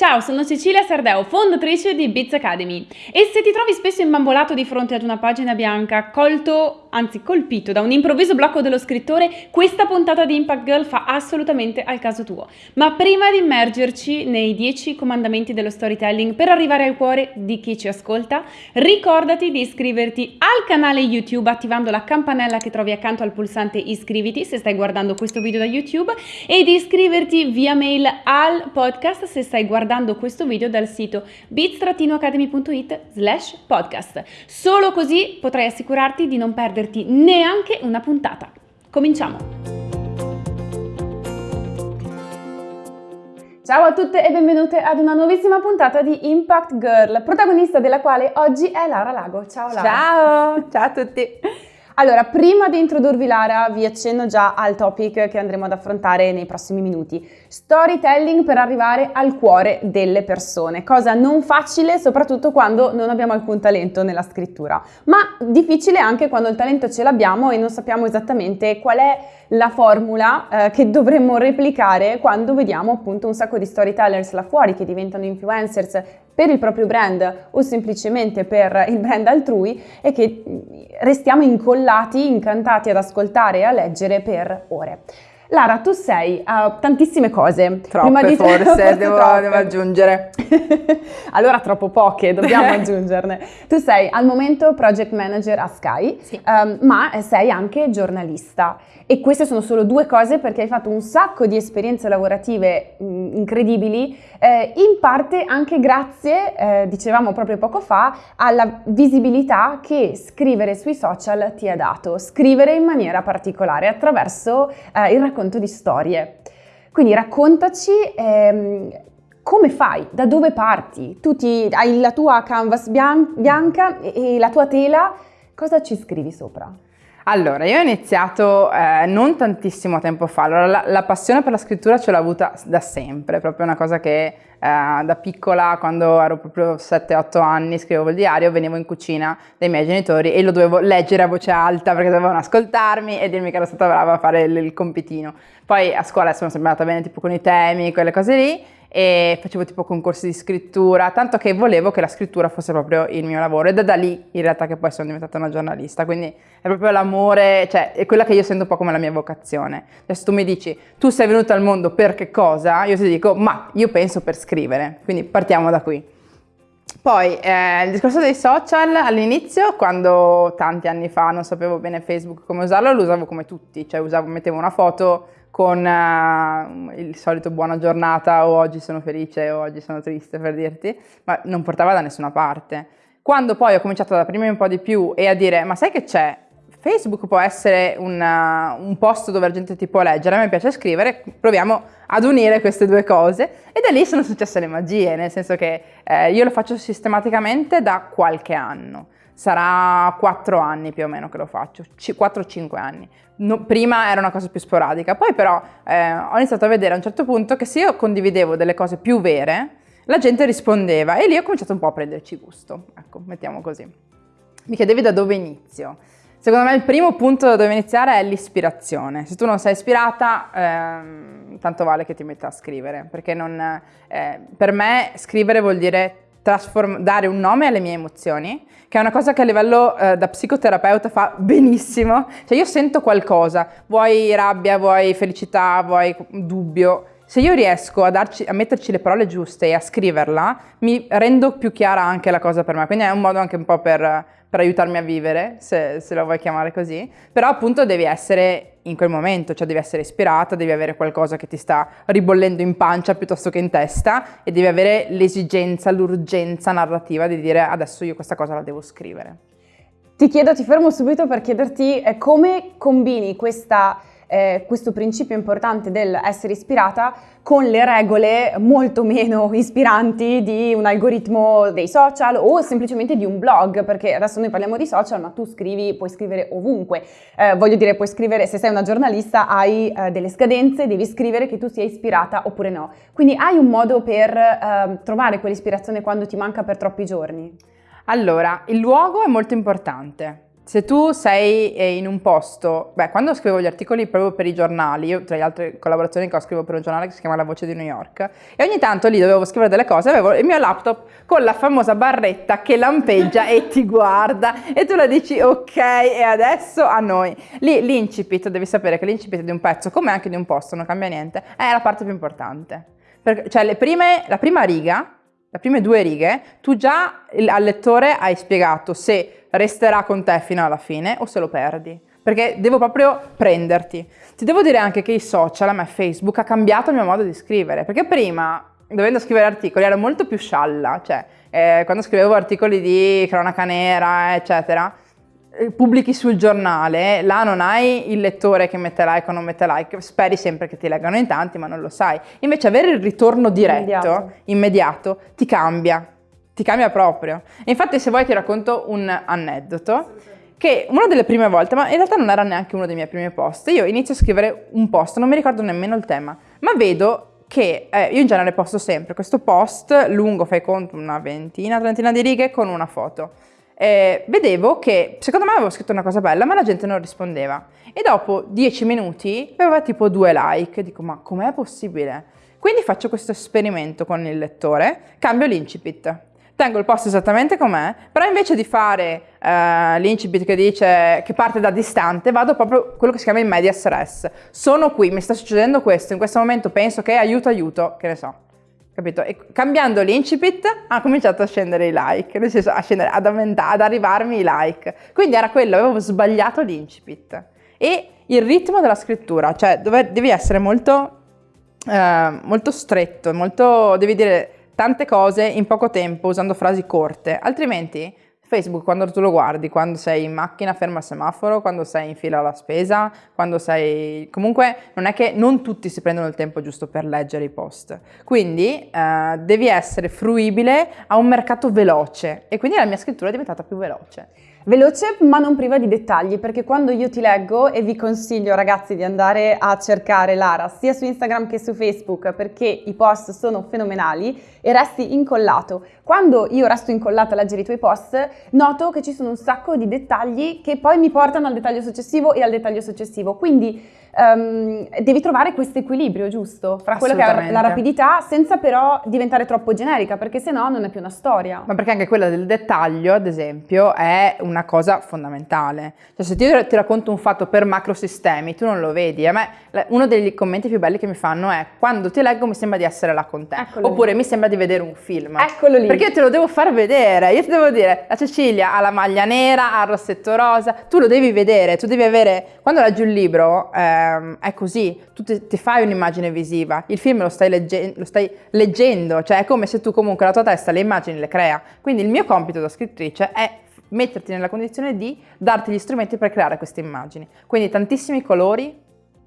Ciao, sono Cecilia Sardeo, fondatrice di Biz Academy. E se ti trovi spesso imbambolato di fronte ad una pagina bianca, colto, anzi colpito da un improvviso blocco dello scrittore, questa puntata di Impact Girl fa assolutamente al caso tuo. Ma prima di immergerci nei 10 comandamenti dello storytelling per arrivare al cuore di chi ci ascolta, ricordati di iscriverti al canale YouTube attivando la campanella che trovi accanto al pulsante iscriviti se stai guardando questo video da YouTube e di iscriverti via mail al podcast se stai guardando questo video dal sito bits-academy.it slash podcast. Solo così potrai assicurarti di non perderti neanche una puntata. Cominciamo! Ciao a tutte e benvenute ad una nuovissima puntata di Impact Girl, protagonista della quale oggi è Lara Lago. Ciao Lara! Ciao! Ciao a tutti! Allora, prima di introdurvi Lara, vi accenno già al topic che andremo ad affrontare nei prossimi minuti. Storytelling per arrivare al cuore delle persone, cosa non facile soprattutto quando non abbiamo alcun talento nella scrittura, ma difficile anche quando il talento ce l'abbiamo e non sappiamo esattamente qual è la formula eh, che dovremmo replicare quando vediamo appunto un sacco di storytellers là fuori che diventano influencers per il proprio brand o semplicemente per il brand altrui e che restiamo incollati, incantati ad ascoltare e a leggere per ore. Lara, tu sei uh, tantissime cose. Troppe di forse, forse devo, devo, aggiungere. allora troppo poche, dobbiamo aggiungerne. Tu sei al momento project manager a Sky, sì. um, ma sei anche giornalista. E queste sono solo due cose perché hai fatto un sacco di esperienze lavorative mh, mm, incredibili, eh, in parte anche grazie, eh, dicevamo proprio poco fa, alla visibilità che scrivere sui social ti ha dato. Scrivere in maniera particolare attraverso eh, il racconto racconto di storie. Quindi raccontaci ehm, come fai, da dove parti, tu ti, hai la tua canvas bian- bianca e, e la tua tela, cosa ci scrivi sopra? Allora, io ho iniziato eh, non tantissimo tempo fa, allora la, la, passione per la scrittura ce l'ho avuta da sempre, proprio una cosa che eh, da piccola, quando ero proprio 7-8 anni, scrivevo il diario, venivo in cucina dai miei genitori e lo dovevo leggere a voce alta perché dovevano ascoltarmi e dirmi che ero stata brava a fare il, il compitino. Poi a scuola sono sempre andata bene tipo con i temi, quelle cose lì, e facevo tipo concorsi di scrittura, tanto che volevo che la scrittura fosse proprio il mio lavoro ed è da lì in realtà che poi sono diventata una giornalista, quindi è proprio l'amore, cioè è quella che io sento un po' come la mia vocazione. Adesso tu mi dici, tu sei venuta al mondo per che cosa? Io ti dico, ma io penso per scrivere, quindi partiamo da qui. Poi eh, il discorso dei social all'inizio, quando tanti anni fa non sapevo bene Facebook come usarlo, lo usavo come tutti, cioè usavo, mettevo una foto con uh, il solito buona giornata o oggi sono felice o oggi sono triste per dirti, ma non portava da nessuna parte. Quando poi ho cominciato ad aprirmi un po' di più e a dire ma sai che c'è? Facebook può essere una, un posto dove la gente ti può leggere, a me piace scrivere, proviamo ad unire queste due cose e da lì sono successe le magie, nel senso che eh, io lo faccio sistematicamente da qualche anno sarà 4 anni più o meno che lo faccio, 4-5 anni. No, prima era una cosa più sporadica, poi però eh, ho iniziato a vedere a un certo punto che se io condividevo delle cose più vere, la gente rispondeva e lì ho cominciato un po' a prenderci gusto, ecco, mettiamo così. Mi chiedevi da dove inizio. Secondo me il primo punto da dove iniziare è l'ispirazione. Se tu non sei ispirata, ehm, tanto vale che ti metta a scrivere, perché non, eh, per me scrivere vuol dire dare un nome alle mie emozioni, che è una cosa che a livello eh, da psicoterapeuta fa benissimo. Cioè io sento qualcosa, vuoi rabbia, vuoi felicità, vuoi dubbio. Se io riesco a, darci, a metterci le parole giuste e a scriverla, mi rendo più chiara anche la cosa per me. Quindi è un modo anche un po' per per aiutarmi a vivere, se, se lo vuoi chiamare così, però appunto devi essere in quel momento, cioè devi essere ispirata, devi avere qualcosa che ti sta ribollendo in pancia piuttosto che in testa e devi avere l'esigenza, l'urgenza narrativa di dire adesso io questa cosa la devo scrivere. Ti chiedo, ti fermo subito per chiederti eh, come combini questa eh, questo principio importante dell'essere ispirata con le regole molto meno ispiranti di un algoritmo dei social o semplicemente di un blog, perché adesso noi parliamo di social, ma tu scrivi, puoi scrivere ovunque. Eh, voglio dire, puoi scrivere, se sei una giornalista, hai eh, delle scadenze, devi scrivere che tu sia ispirata oppure no. Quindi hai un modo per eh, trovare quell'ispirazione quando ti manca per troppi giorni? Allora, il luogo è molto importante se tu sei eh, in un posto, beh, quando scrivevo gli articoli proprio per i giornali, io tra le altre collaborazioni che ho scrivo per un giornale che si chiama La Voce di New York, e ogni tanto lì dovevo scrivere delle cose, avevo il mio laptop con la famosa barretta che lampeggia e ti guarda, e tu la dici ok, e adesso a noi. Lì l'incipit, devi sapere che l'incipit di un pezzo, come anche di un posto, non cambia niente, è la parte più importante. Perché, cioè prime, la prima riga, le prime due righe, tu già al lettore hai spiegato se resterà con te fino alla fine o se lo perdi. Perché devo proprio prenderti. Ti devo dire anche che i social, a me Facebook, ha cambiato il mio modo di scrivere. Perché prima, dovendo scrivere articoli, ero molto più scialla. Cioè, eh, quando scrivevo articoli di cronaca nera, eccetera, pubblichi sul giornale, là non hai il lettore che mette like o non mette like, speri sempre che ti leggano in tanti, ma non lo sai. Invece avere il ritorno diretto, immediato, immediato ti cambia ti cambia proprio. E infatti se vuoi ti racconto un aneddoto che una delle prime volte, ma in realtà non era neanche uno dei miei primi post, io inizio a scrivere un post, non mi ricordo nemmeno il tema, ma vedo che eh, io in genere posto sempre questo post lungo, fai conto, una ventina, trentina di righe con una foto. Eh, vedevo che secondo me avevo scritto una cosa bella, ma la gente non rispondeva. E dopo dieci minuti aveva tipo due like, dico ma com'è possibile? Quindi faccio questo esperimento con il lettore, cambio l'incipit tengo il post esattamente com'è, però invece di fare uh, l'incipit che dice che parte da distante, vado proprio quello che si chiama il medias res. Sono qui, mi sta succedendo questo, in questo momento penso che aiuto, aiuto, che ne so. Capito? E cambiando l'incipit ha cominciato a scendere i like, nel senso a scendere, ad, ad arrivarmi i like. Quindi era quello, avevo sbagliato l'incipit. E il ritmo della scrittura, cioè dove, devi essere molto, uh, molto stretto, molto, devi dire tante cose in poco tempo usando frasi corte, altrimenti Facebook quando tu lo guardi, quando sei in macchina ferma al semaforo, quando sei in fila alla spesa, quando sei... comunque non è che non tutti si prendono il tempo giusto per leggere i post, quindi eh, devi essere fruibile a un mercato veloce e quindi la mia scrittura è diventata più veloce. Veloce ma non priva di dettagli perché quando io ti leggo e vi consiglio ragazzi di andare a cercare Lara sia su Instagram che su Facebook perché i post sono fenomenali e resti incollato. Quando io resto incollata a leggere i tuoi post noto che ci sono un sacco di dettagli che poi mi portano al dettaglio successivo e al dettaglio successivo quindi um, devi trovare questo equilibrio giusto fra quello che è la rapidità senza però diventare troppo generica perché sennò non è più una storia. Ma perché anche quella del dettaglio, ad esempio, è una cosa fondamentale. Cioè se io ti racconto un fatto per macrosistemi, tu non lo vedi. A me uno dei commenti più belli che mi fanno è quando ti leggo mi sembra di essere là con te. Eccolo Oppure lì. mi sembra di vedere un film. Eccolo lì. Perché io te lo devo far vedere. Io ti devo dire, la Cecilia ha la maglia nera, ha il rossetto rosa, tu lo devi vedere, tu devi avere... Quando leggi un libro... Eh, ehm, è così, tu ti, ti fai un'immagine visiva, il film lo stai, legge- lo stai, leggendo, cioè è come se tu comunque la tua testa le immagini le crea. Quindi il mio compito da scrittrice è metterti nella condizione di darti gli strumenti per creare queste immagini. Quindi tantissimi colori,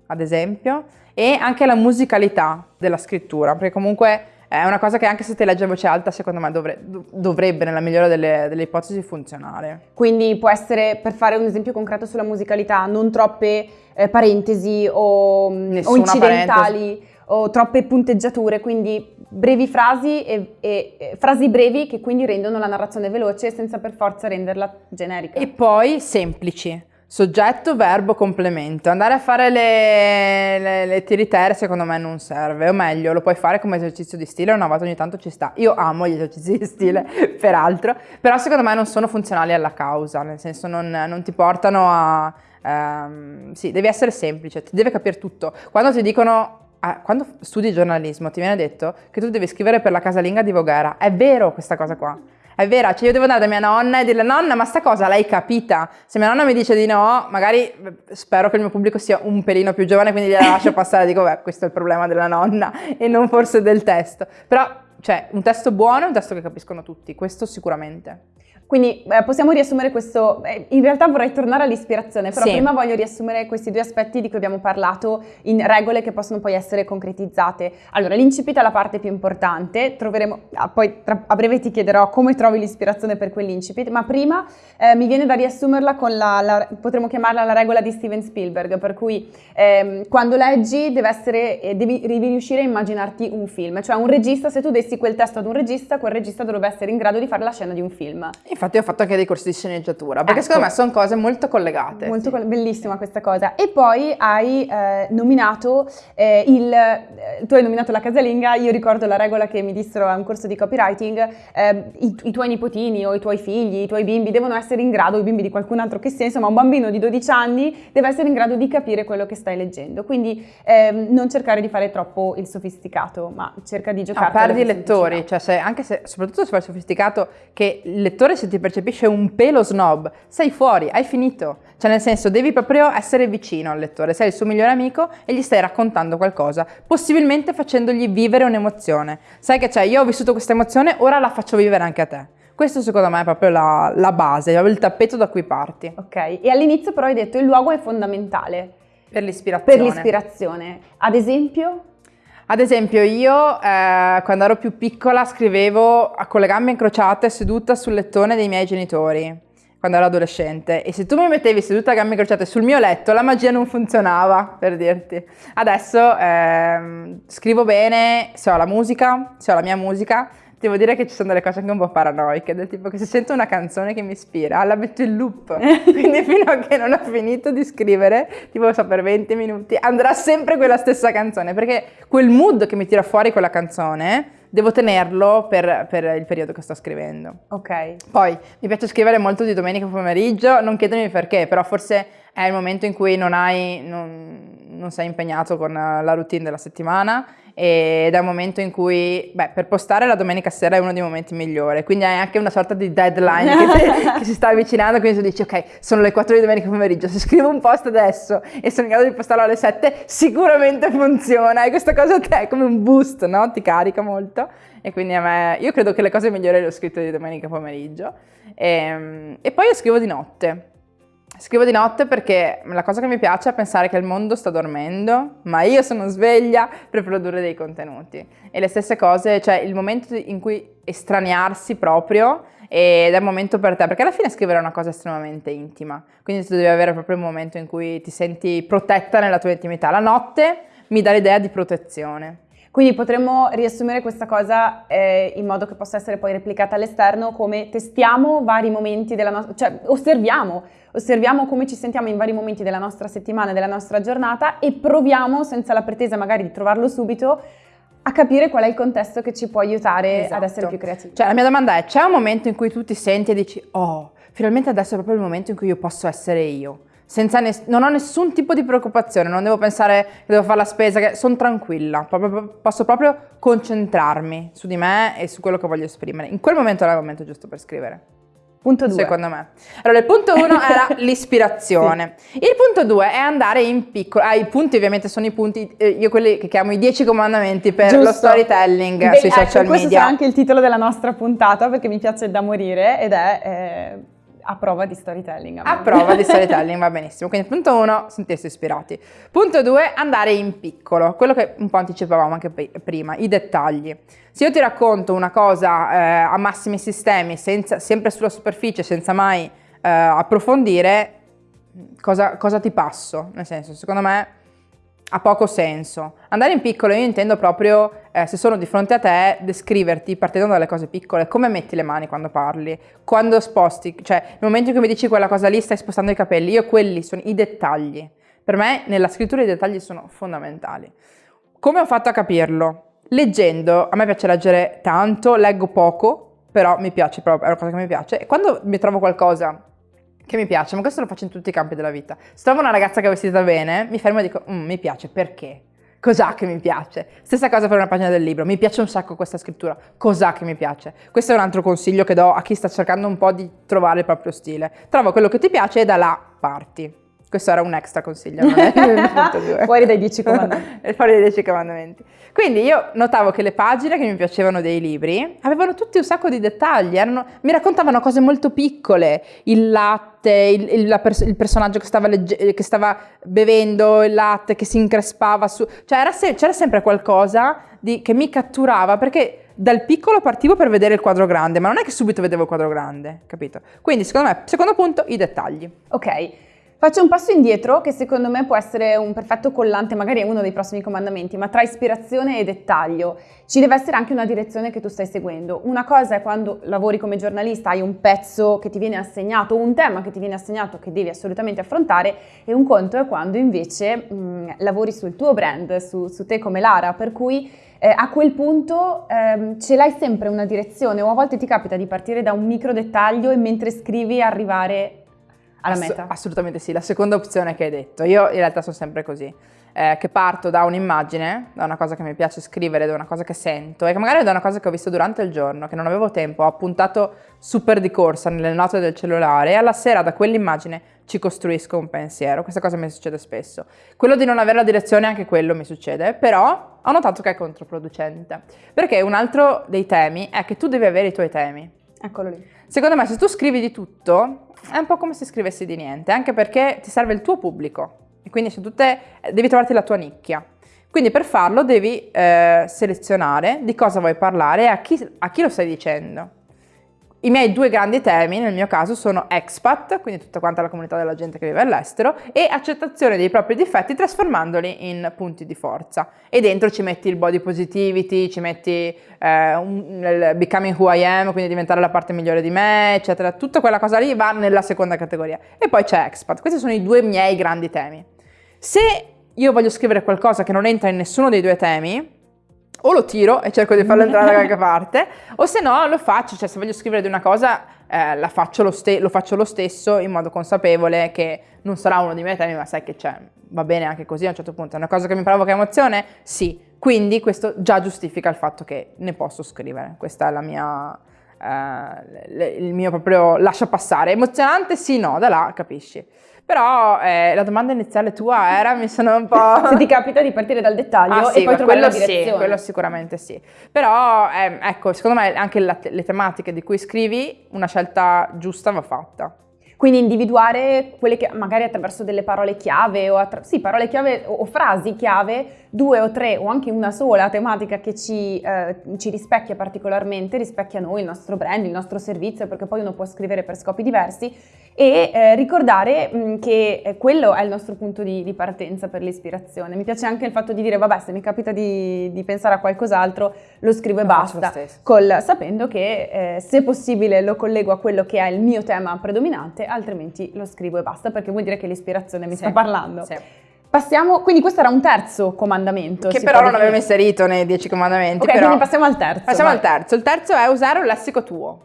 ad esempio, e anche la musicalità della scrittura, perché comunque è una cosa che anche se ti legge a voce alta, secondo me dovre, dovrebbe, nella migliore delle, delle, ipotesi, funzionare. Quindi può essere, per fare un esempio concreto sulla musicalità, non troppe eh, parentesi o, o incidentali parentesi. o troppe punteggiature, quindi brevi frasi e, e, e, frasi brevi che quindi rendono la narrazione veloce senza per forza renderla generica. E poi semplici Soggetto, verbo, complemento. Andare a fare le, le, le tiritere secondo me non serve, o meglio, lo puoi fare come esercizio di stile, una volta ogni tanto ci sta. Io amo gli esercizi di stile, peraltro, però secondo me non sono funzionali alla causa, nel senso non, non ti portano a... Um, sì, devi essere semplice, ti deve capire tutto. Quando ti dicono Ah, quando studi giornalismo ti viene detto che tu devi scrivere per la casalinga di Voghera. È vero questa cosa qua. È vera, cioè io devo andare da mia nonna e dirle nonna ma sta cosa l'hai capita? Se mia nonna mi dice di no, magari spero che il mio pubblico sia un pelino più giovane quindi gliela lascio passare, dico beh questo è il problema della nonna e non forse del testo. Però cioè un testo buono è un testo che capiscono tutti, questo sicuramente. Quindi eh, possiamo riassumere questo, eh, in realtà vorrei tornare all'ispirazione, però sì. prima voglio riassumere questi due aspetti di cui abbiamo parlato in regole che possono poi essere concretizzate. Allora, l'incipit è la parte più importante, troveremo, ah, poi tra, a breve ti chiederò come trovi l'ispirazione per quell'incipit, ma prima eh, mi viene da riassumerla con la, la, potremmo chiamarla la regola di Steven Spielberg, per cui ehm, quando leggi deve essere, eh, devi, devi riuscire a immaginarti un film, cioè un regista, se tu dessi quel testo ad un regista, quel regista dovrebbe essere in grado di fare la scena di un film. Infatti infatti ho fatto anche dei corsi di sceneggiatura, perché Ecco. secondo me sono cose molto collegate. Molto coll- bellissima questa cosa. E poi hai eh, nominato eh, il. eh, tu hai nominato la casalinga. Io ricordo la regola che mi dissero a un corso di copywriting: eh, i, i tuoi nipotini o i tuoi figli, i tuoi bimbi devono essere in grado, i bimbi di qualcun altro che sia, insomma, un bambino di 12 anni deve essere in grado di capire quello che stai leggendo. Quindi ehm, non cercare di fare troppo il sofisticato, ma cerca di No, giocare. Ah, perdi i lettori, cioè se- anche se, soprattutto se fai il sofisticato, che il lettore se ti percepisce un pelo snob, sei fuori, hai finito. Cioè nel senso, devi proprio essere vicino al lettore, sei il suo migliore amico e gli stai raccontando qualcosa, possibilmente facendogli vivere un'emozione. Sai che c'è, io ho vissuto questa emozione, ora la faccio vivere anche a te. Questo secondo me è proprio la, la base, il tappeto da cui parti. Ok, e all'inizio però hai detto il luogo è fondamentale Per l'ispirazione. per l'ispirazione. Ad esempio? Ad esempio, io eh, quando ero più piccola scrivevo con le gambe incrociate seduta sul lettone dei miei genitori, quando ero adolescente. E se tu mi mettevi seduta a gambe incrociate sul mio letto, la magia non funzionava, per dirti. Adesso ehm, scrivo bene, se ho la musica, se ho la mia musica. Devo dire che ci sono delle cose anche un po' paranoiche, del tipo che se sento una canzone che mi ispira, la metto in loop. Quindi fino a che non ho finito di scrivere, tipo so per 20 minuti, andrà sempre quella stessa canzone, perché quel mood che mi tira fuori quella canzone, devo tenerlo per, per il periodo che sto scrivendo. Ok. Poi mi piace scrivere molto di domenica pomeriggio, non chiedermi perché, però forse è il momento in cui non hai, non, non sei impegnato con la routine della settimana ed è un momento in cui, beh, per postare la domenica sera è uno dei momenti migliori, quindi hai anche una sorta di deadline che, te- che si sta avvicinando, quindi tu dici ok, sono le 4 di domenica pomeriggio, se scrivo un post adesso e sono in grado di postarlo alle 7, sicuramente funziona e questa cosa te è come un boost, no? Ti carica molto e quindi a me, io credo che le cose migliori le ho scritte di domenica pomeriggio e, e poi io scrivo di notte. Scrivo di notte perché la cosa che mi piace è pensare che il mondo sta dormendo, ma io sono sveglia per produrre dei contenuti. E le stesse cose, cioè il momento in cui estraniarsi proprio ed è il momento per te, perché alla fine scrivere è una cosa estremamente intima, quindi tu devi avere proprio un momento in cui ti senti protetta nella tua intimità. La notte mi dà l'idea di protezione. Quindi potremmo riassumere questa cosa eh, in modo che possa essere poi replicata all'esterno come testiamo vari momenti della nostra, cioè osserviamo, osserviamo come ci sentiamo in vari momenti della nostra settimana, della nostra giornata e proviamo, senza la pretesa magari di trovarlo subito, a capire qual è il contesto che ci può aiutare ad Esatto. essere più creativi. Cioè la mia domanda è, c'è un momento in cui tu ti senti e dici, oh, finalmente adesso è proprio il momento in cui io posso essere io? Senza ness- non ho nessun tipo di preoccupazione, non devo pensare che devo fare la spesa, che sono tranquilla, proprio- posso proprio concentrarmi su di me e su quello che voglio esprimere. In quel momento era il momento giusto per scrivere. Punto 2. Secondo me. Allora, il punto uno era l'ispirazione. Il punto due è andare in piccolo. Ah, i punti ovviamente sono i punti, eh, io quelli che chiamo i 10 comandamenti per lo storytelling sui social Questo media. sarà anche il titolo della nostra puntata perché mi piace da morire ed è eh, a prova di storytelling. A prova di storytelling, va benissimo. Quindi punto uno, sentirsi ispirati. Punto due, andare in piccolo. Quello che un po' anticipavamo anche prima, i dettagli. Se io ti racconto una cosa eh, a massimi sistemi, senza- sempre sulla superficie, senza mai eh, approfondire, cosa, cosa ti passo? Nel senso, secondo me ha poco senso. Andare in piccolo io intendo proprio, eh, se sono di fronte a te, descriverti partendo dalle cose piccole, come metti le mani quando parli, quando sposti, cioè nel momento in cui mi dici quella cosa lì stai spostando i capelli, io quelli sono i dettagli. Per me nella scrittura i dettagli sono fondamentali. Come ho fatto a capirlo? Leggendo, a me piace leggere tanto, leggo poco, però mi piace proprio, è una cosa che mi piace. E quando mi trovo qualcosa che mi piace, ma questo lo faccio in tutti i campi della vita. Se trovo una ragazza che è vestita bene, mi fermo e dico, "Mm, mi piace, perché? Cos'ha che mi piace? Stessa cosa per una pagina del libro, mi piace un sacco questa scrittura, cos'ha che mi piace? Questo è un altro consiglio che do a chi sta cercando un po' di trovare il proprio stile. Trova quello che ti piace e da là parti. Questo era un extra consiglio, non è. Fuori dai 10 comandamenti. Fuori dai 10 comandamenti. Quindi io notavo che le pagine che mi piacevano dei libri avevano tutti un sacco di dettagli, erano- mi raccontavano cose molto piccole, il latte, il, il- pers- il personaggio che stava, legge- che stava bevendo il latte, che si increspava su... Cioè se- c'era sempre qualcosa di- che mi catturava perché dal piccolo partivo per vedere il quadro grande, ma non è che subito vedevo il quadro grande, capito? Quindi secondo me, secondo punto, i dettagli. Ok, Faccio un passo indietro che secondo me può essere un perfetto collante, magari è uno dei prossimi comandamenti, ma tra ispirazione e dettaglio ci deve essere anche una direzione che tu stai seguendo. Una cosa è quando lavori come giornalista, hai un pezzo che ti viene assegnato, un tema che ti viene assegnato che devi assolutamente affrontare e un conto è quando invece mh, lavori sul tuo brand, su, su te come Lara, per cui eh, a quel punto ehm, ce l'hai sempre una direzione o a volte ti capita di partire da un micro dettaglio e mentre scrivi arrivare alla meta. assolutamente sì, la seconda opzione che hai detto. Io in realtà sono sempre così, eh, che parto da un'immagine, da una cosa che mi piace scrivere, da una cosa che sento e che magari da una cosa che ho visto durante il giorno, che non avevo tempo, ho appuntato super di corsa nelle note del cellulare e alla sera da quell'immagine ci costruisco un pensiero. Questa cosa mi succede spesso. Quello di non avere la direzione, anche quello mi succede, però ho notato che è controproducente. Perché un altro dei temi è che tu devi avere i tuoi temi. Eccolo lì. Secondo me se tu scrivi di tutto, è un po' come se scrivessi di niente, anche perché ti serve il tuo pubblico e quindi tutte, devi trovarti la tua nicchia. Quindi per farlo devi eh, selezionare di cosa vuoi parlare e a chi, a chi lo stai dicendo. I miei due grandi temi, nel mio caso, sono expat, quindi tutta quanta la comunità della gente che vive all'estero, e accettazione dei propri difetti trasformandoli in punti di forza. E dentro ci metti il body positivity, ci metti eh, un, il becoming who I am, quindi diventare la parte migliore di me, eccetera. Tutta quella cosa lì va nella seconda categoria. E poi c'è expat. Questi sono i due miei grandi temi. Se io voglio scrivere qualcosa che non entra in nessuno dei due temi, o lo tiro e cerco di farlo entrare da qualche parte, o se no lo faccio, cioè se voglio scrivere di una cosa eh, faccio lo, lo, faccio lo stesso in modo consapevole che non sarà uno dei miei temi, ma sai che c'è, va bene anche così a un certo punto. È una cosa che mi provoca emozione? Sì. Quindi questo già giustifica il fatto che ne posso scrivere. Questa è la mia... Eh, il mio proprio lascia passare. Emozionante? Sì, no, da là capisci. Però eh, la domanda iniziale tua era, mi sono un po'... Se ti capita di partire dal dettaglio ah, sì, e poi trovare la direzione. Sì, quello sicuramente sì. Però, eh, ecco, secondo me anche la, le tematiche di cui scrivi, una scelta giusta va fatta. Quindi individuare quelle che magari attraverso delle parole chiave o, sì, parole chiave o, o, frasi chiave, due o tre o anche una sola tematica che ci, eh, ci, rispecchia particolarmente, rispecchia noi, il nostro brand, il nostro servizio, perché poi uno può scrivere per scopi diversi e eh, ricordare mh, mm, che eh, quello è il nostro punto di, di, partenza per l'ispirazione. Mi piace anche il fatto di dire, vabbè, se mi capita di, di pensare a qualcos'altro, lo scrivo e basta, col, sapendo che eh, se possibile lo collego a quello che è il mio tema predominante, altrimenti lo scrivo e basta, perché vuol dire che l'ispirazione mi sì. sta parlando. Sì. Passiamo, quindi questo era un terzo comandamento. Che però non avevo inserito nei dieci comandamenti. Ok, però... quindi passiamo al terzo. Passiamo vai. al terzo. Il terzo è usare un lessico tuo.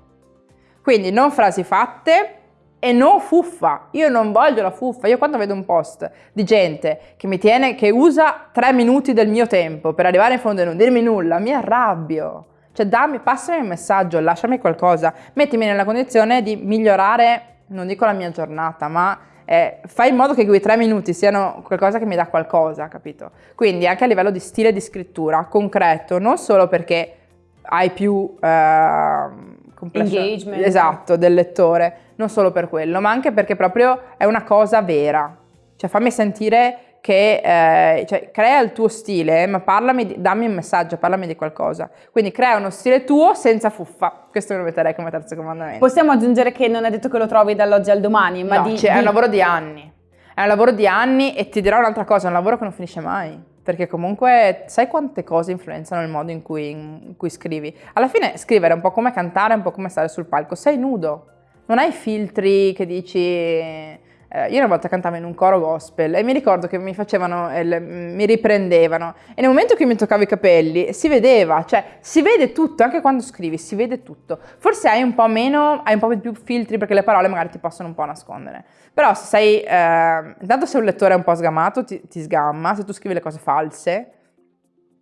Quindi non frasi fatte, e non fuffa. Io non voglio la fuffa. Io quando vedo un post di gente che mi tiene, che usa tre minuti del mio tempo per arrivare in fondo e non dirmi nulla, mi arrabbio. Cioè dammi, passami un messaggio, lasciami qualcosa, mettimi nella condizione di migliorare, non dico la mia giornata, ma eh, fai in modo che quei tre minuti siano qualcosa che mi dà qualcosa, capito? Quindi anche a livello di stile di scrittura, concreto, non solo perché hai più... Eh, engagement. Esatto, del lettore, non solo per quello, ma anche perché proprio è una cosa vera. Cioè fammi sentire che eh, cioè, crea il tuo stile, ma parlami, dammi un messaggio, parlami di qualcosa. Quindi crea uno stile tuo senza fuffa. Questo lo metterei come terzo comandamento. Possiamo aggiungere che non è detto che lo trovi dall'oggi al domani, ma no, di, cioè, di... è un lavoro di anni. È un lavoro di anni e ti dirò un'altra cosa, è un lavoro che non finisce mai perché comunque sai quante cose influenzano il modo in cui, in cui, scrivi. Alla fine scrivere è un po' come cantare, è un po' come stare sul palco, sei nudo, non hai filtri che dici eh, io una volta cantavo in un coro gospel e mi ricordo che mi facevano, eh, mi riprendevano e nel momento che mi toccavo i capelli si vedeva, cioè si vede tutto, anche quando scrivi si vede tutto. Forse hai un po' meno, hai un po' più filtri perché le parole magari ti possono un po' nascondere. Però se sei, eh, intanto se un lettore è un po' sgamato ti, ti sgamma, se tu scrivi le cose false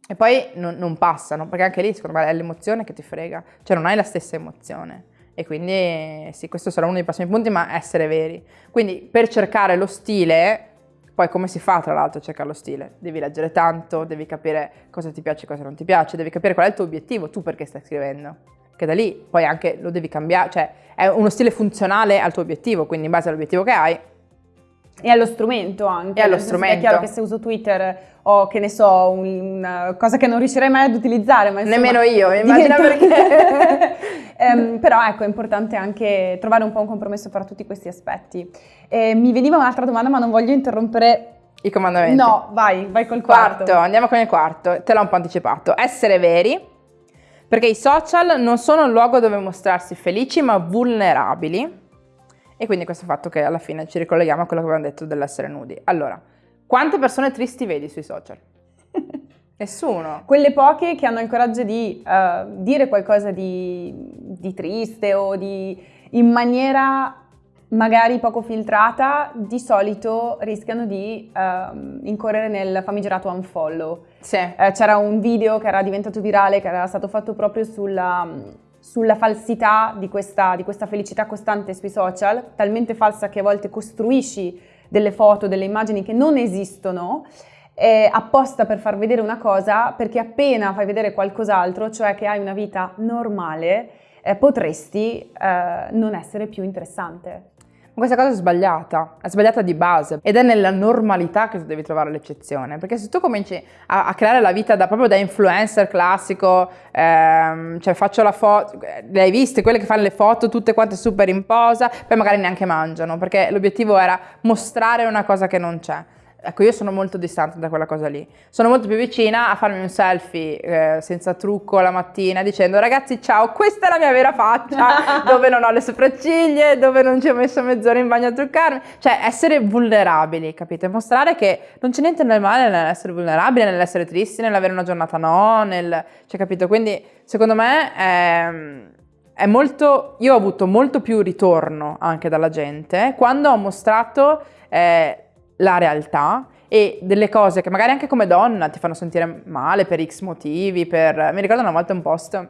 e poi non, non passano, perché anche lì secondo me è l'emozione che ti frega, cioè non hai la stessa emozione. E quindi sì, questo sarà uno dei prossimi punti, ma essere veri. Quindi per cercare lo stile, poi come si fa tra l'altro a cercare lo stile? Devi leggere tanto, devi capire cosa ti piace e cosa non ti piace, devi capire qual è il tuo obiettivo, tu perché stai scrivendo. Che da lì poi anche lo devi cambiare, cioè è uno stile funzionale al tuo obiettivo, quindi in base all'obiettivo che hai e allo strumento anche. E allo strumento. È chiaro che se uso Twitter o che ne so, una cosa che non riuscirei mai ad utilizzare. Ma insomma, Nemmeno io, immagino diventa... perché. ehm, però ecco, è importante anche trovare un po' un compromesso fra tutti questi aspetti. Eh, mi veniva un'altra domanda, ma non voglio interrompere i comandamenti. No, vai, vai col quarto. quarto. Andiamo con il quarto, te l'ho un po' anticipato. Essere veri, perché i social non sono un luogo dove mostrarsi felici, ma vulnerabili. E quindi questo fatto che alla fine ci ricolleghiamo a quello che abbiamo detto dell'essere nudi. Allora, quante persone tristi vedi sui social? Nessuno. Quelle poche che hanno il coraggio di uh, dire qualcosa di, di triste o di, in maniera magari poco filtrata, di solito rischiano di uh, incorrere nel famigerato unfollow. Sì. Uh, c'era un video che era diventato virale, che era stato fatto proprio sulla, sulla falsità di questa, di questa felicità costante sui social, talmente falsa che a volte costruisci delle foto, delle immagini che non esistono, eh, apposta per far vedere una cosa, perché appena fai vedere qualcos'altro, cioè che hai una vita normale, eh, potresti eh, non essere più interessante. Ma questa cosa è sbagliata, è sbagliata di base ed è nella normalità che tu devi trovare l'eccezione, perché se tu cominci a, a creare la vita da, proprio da influencer classico, ehm, cioè faccio la foto, le hai viste, quelle che fanno le foto tutte quante super in posa, poi magari neanche mangiano, perché l'obiettivo era mostrare una cosa che non c'è. Ecco, io sono molto distante da quella cosa lì. Sono molto più vicina a farmi un selfie eh, senza trucco la mattina dicendo ragazzi ciao, questa è la mia vera faccia, dove non ho le sopracciglia, dove non ci ho messo mezz'ora in bagno a truccarmi. Cioè essere vulnerabili, capite? Mostrare che non c'è niente nel male nell'essere vulnerabili, nell'essere tristi, nell'avere una giornata no, nel... Cioè, capito? Quindi secondo me è, è molto... Io ho avuto molto più ritorno anche dalla gente quando ho mostrato... Eh, la realtà e delle cose che magari anche come donna ti fanno sentire male per x motivi, per... mi ricordo una volta un post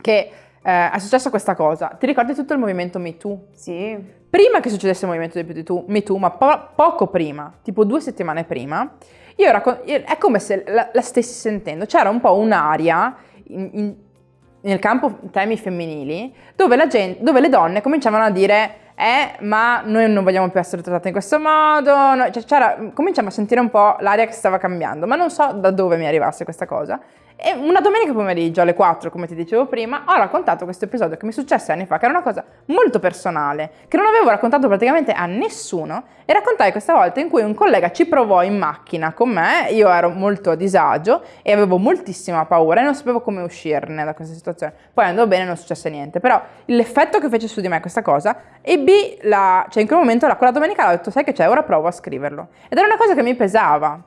che eh, è successa questa cosa, ti ricordi tutto il movimento MeToo? Sì. Prima che succedesse il movimento MeToo, ma po- poco prima, tipo due settimane prima, io raccon- è come se la, la, stessi sentendo, c'era un po' un'aria nel campo temi femminili dove, gente, dove le donne cominciavano a dire eh, ma noi non vogliamo più essere trattate in questo modo, no, cioè, cominciamo a sentire un po' l'aria che stava cambiando, ma non so da dove mi arrivasse questa cosa. E una domenica pomeriggio alle 4, come ti dicevo prima, ho raccontato questo episodio che mi successe anni fa, che era una cosa molto personale, che non avevo raccontato praticamente a nessuno, e raccontai questa volta in cui un collega ci provò in macchina con me, io ero molto a disagio e avevo moltissima paura e non sapevo come uscirne da questa situazione. Poi andò bene, non successe niente, però l'effetto che fece su di me questa cosa, ebbi la, cioè in quel momento, quella domenica, ho detto, sai che c'è, ora provo a scriverlo. Ed era una cosa che mi pesava,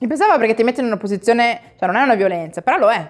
mi pensava perché ti metti in una posizione, cioè non è una violenza, però lo è.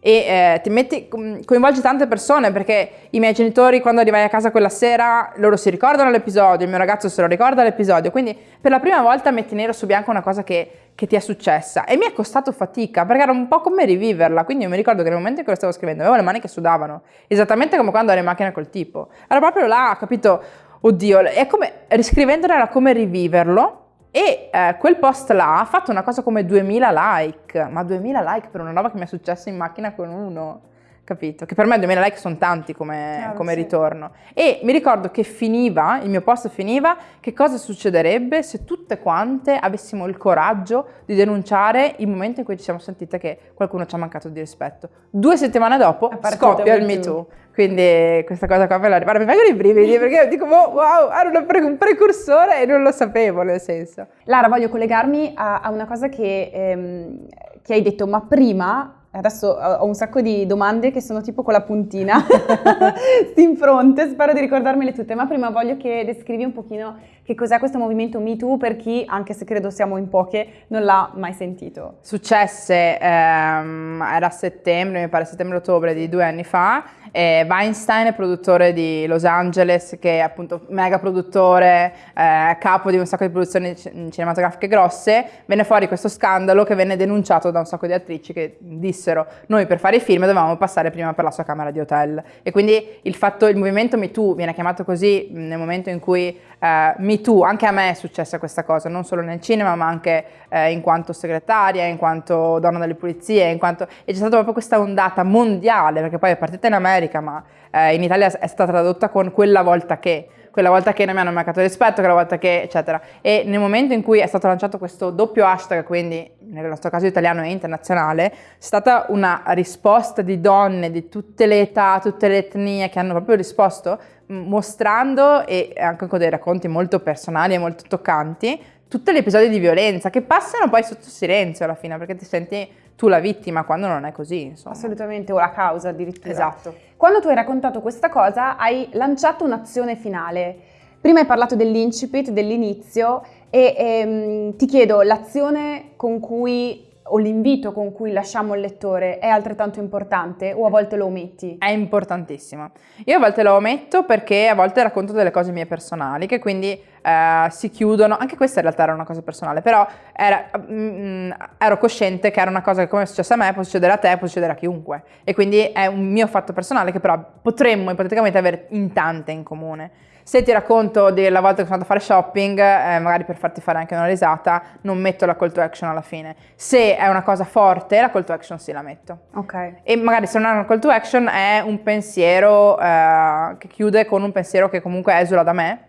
E eh, ti metti, coinvolgi tante persone perché i miei genitori quando arrivai a casa quella sera, loro si ricordano l'episodio, il mio ragazzo se lo ricorda l'episodio, quindi per la prima volta metti nero su bianco una cosa che, che ti è successa. E mi è costato fatica perché era un po' come riviverla, quindi io mi ricordo che nel momento in cui lo stavo scrivendo avevo le mani che sudavano, esattamente come quando ero in macchina col tipo, era proprio là, capito, oddio, è come, riscrivendolo era come riviverlo e eh, quel post là ha fatto una cosa come 2000 like, ma 2000 like per una roba che mi è successa in macchina con uno, capito? Che per me 2000 like sono tanti come, Chiaro, come sì. ritorno. E mi ricordo che finiva, il mio post finiva, che cosa succederebbe se tutte quante avessimo il coraggio di denunciare il momento in cui ci siamo sentite che qualcuno ci ha mancato di rispetto. Due settimane dopo scoppia il Me Too. Quindi questa cosa qua me la guarda, mi vengono i brividi perché dico oh, wow, era un precursore e non lo sapevo nel senso. Lara, voglio collegarmi a, a una cosa che, ehm, che hai detto, ma prima Adesso ho un sacco di domande che sono tipo con la puntina in fronte, spero di ricordarmele tutte, ma prima voglio che descrivi un pochino che cos'è questo movimento Me Too per chi, anche se credo siamo in poche, non l'ha mai sentito. Successe, ehm, era a settembre, mi pare settembre-ottobre di due anni fa, e Weinstein è produttore di Los Angeles, che è appunto mega produttore, eh, capo di un sacco di produzioni cinematografiche grosse, venne fuori questo scandalo che venne denunciato da un sacco di attrici che dissero noi per fare i film dovevamo passare prima per la sua camera di hotel. E quindi il fatto, il movimento Me Too viene chiamato così nel momento in cui eh, Me Too, anche a me è successa questa cosa, non solo nel cinema ma anche eh, in quanto segretaria, in quanto donna delle pulizie, in quanto... e c'è stata proprio questa ondata mondiale, perché poi è partita in America ma eh, in Italia è stata tradotta con quella volta che quella volta che non mi hanno mancato rispetto, quella volta che eccetera. E nel momento in cui è stato lanciato questo doppio hashtag, quindi nel nostro caso italiano e internazionale, è stata una risposta di donne di tutte le età, tutte le etnie che hanno proprio risposto mostrando e anche con dei racconti molto personali e molto toccanti tutti gli episodi di violenza che passano poi sotto silenzio alla fine perché ti senti tu la vittima quando non è così, insomma. Assolutamente, o la causa addirittura. Esatto. Quando tu hai raccontato questa cosa hai lanciato un'azione finale. Prima hai parlato dell'incipit, dell'inizio e ehm, ti chiedo l'azione con cui o l'invito con cui lasciamo il lettore è altrettanto importante o a volte lo ometti? È importantissimo. Io a volte lo ometto perché a volte racconto delle cose mie personali che quindi eh, si chiudono, anche questa in realtà era una cosa personale, però era, mm, ero cosciente che era una cosa che come è successo a me può succedere a te, può succedere a chiunque e quindi è un mio fatto personale che però potremmo ipoteticamente avere in tante in comune. Se ti racconto della volta che sono andata a fare shopping, eh, magari per farti fare anche una risata, non metto la call to action alla fine. Se è una cosa forte, la call to action sì la metto. Ok. E magari se non è una call to action è un pensiero eh, che chiude con un pensiero che comunque esula da me,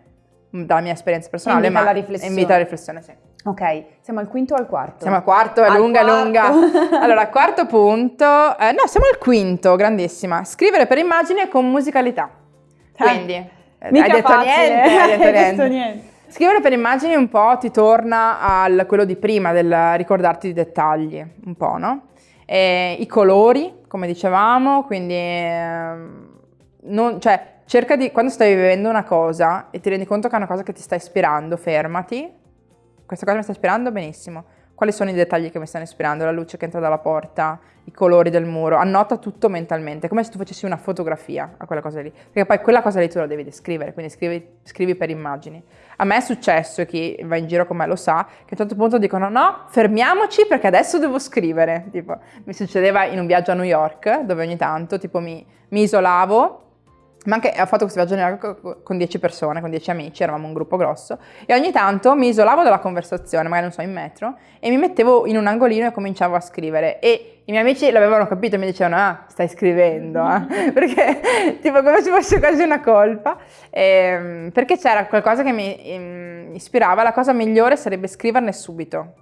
dalla mia esperienza personale, invita ma alla riflessione. invita alla riflessione, sì. Ok, siamo al quinto o al quarto? Siamo al quarto, è Al lunga, quarto. lunga. Allora, quarto punto, eh, no, siamo al quinto, grandissima. Scrivere per immagini e con musicalità. Quindi, Mica hai detto facile, niente, hai detto niente. detto niente. Scrivere per immagini un po' ti torna al quello di prima, del ricordarti i dettagli, un po', no? E I colori, come dicevamo, quindi ehm, non- cioè, cerca di, quando stai vivendo una cosa e ti rendi conto che è una cosa che ti sta ispirando, fermati. Questa cosa mi sta ispirando benissimo. Quali sono i dettagli che mi stanno ispirando? La luce che entra dalla porta, i colori del muro. Annota tutto mentalmente, come se tu facessi una fotografia a quella cosa lì. Perché poi quella cosa lì tu la devi descrivere, quindi scrivi, scrivi per immagini. A me è successo, e chi va in giro con me lo sa, che a un certo punto dicono no, fermiamoci perché adesso devo scrivere. Tipo, mi succedeva in un viaggio a New York, dove ogni tanto tipo mi, mi isolavo ma anche ho fatto questo viaggio a New York co- con 10 persone, con 10 amici, eravamo un gruppo grosso, e ogni tanto mi isolavo dalla conversazione, magari non so, in metro, e mi mettevo in un angolino e cominciavo a scrivere. E i miei amici l'avevano capito e mi dicevano, ah, stai scrivendo, eh?" perché tipo come se fosse quasi una colpa, Ehm, perché c'era qualcosa che mi ehm, ispirava, la cosa migliore sarebbe scriverne subito.